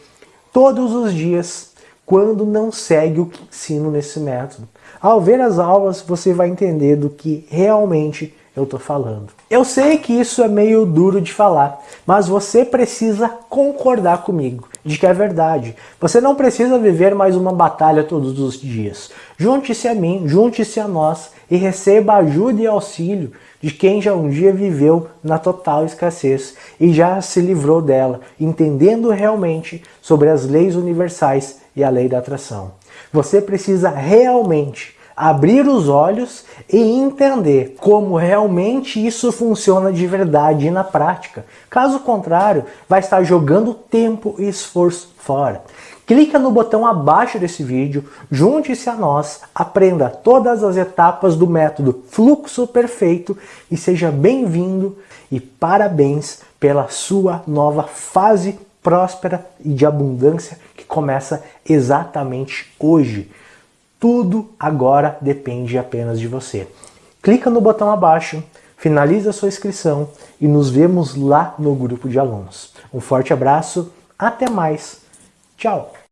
todos os dias quando não segue o que ensino nesse método. Ao ver as aulas, você vai entender do que realmente eu estou falando. Eu sei que isso é meio duro de falar, mas você precisa concordar comigo de que é verdade. Você não precisa viver mais uma batalha todos os dias. Junte-se a mim, junte-se a nós e receba ajuda e auxílio de quem já um dia viveu na total escassez e já se livrou dela, entendendo realmente sobre as leis universais e a lei da atração. Você precisa realmente abrir os olhos e entender como realmente isso funciona de verdade na prática. Caso contrário, vai estar jogando tempo e esforço fora. Clica no botão abaixo desse vídeo, junte-se a nós, aprenda todas as etapas do método Fluxo Perfeito e seja bem-vindo e parabéns pela sua nova fase próspera e de abundância que começa exatamente hoje. Tudo agora depende apenas de você. Clica no botão abaixo, finaliza sua inscrição e nos vemos lá no grupo de alunos. Um forte abraço, até mais, tchau!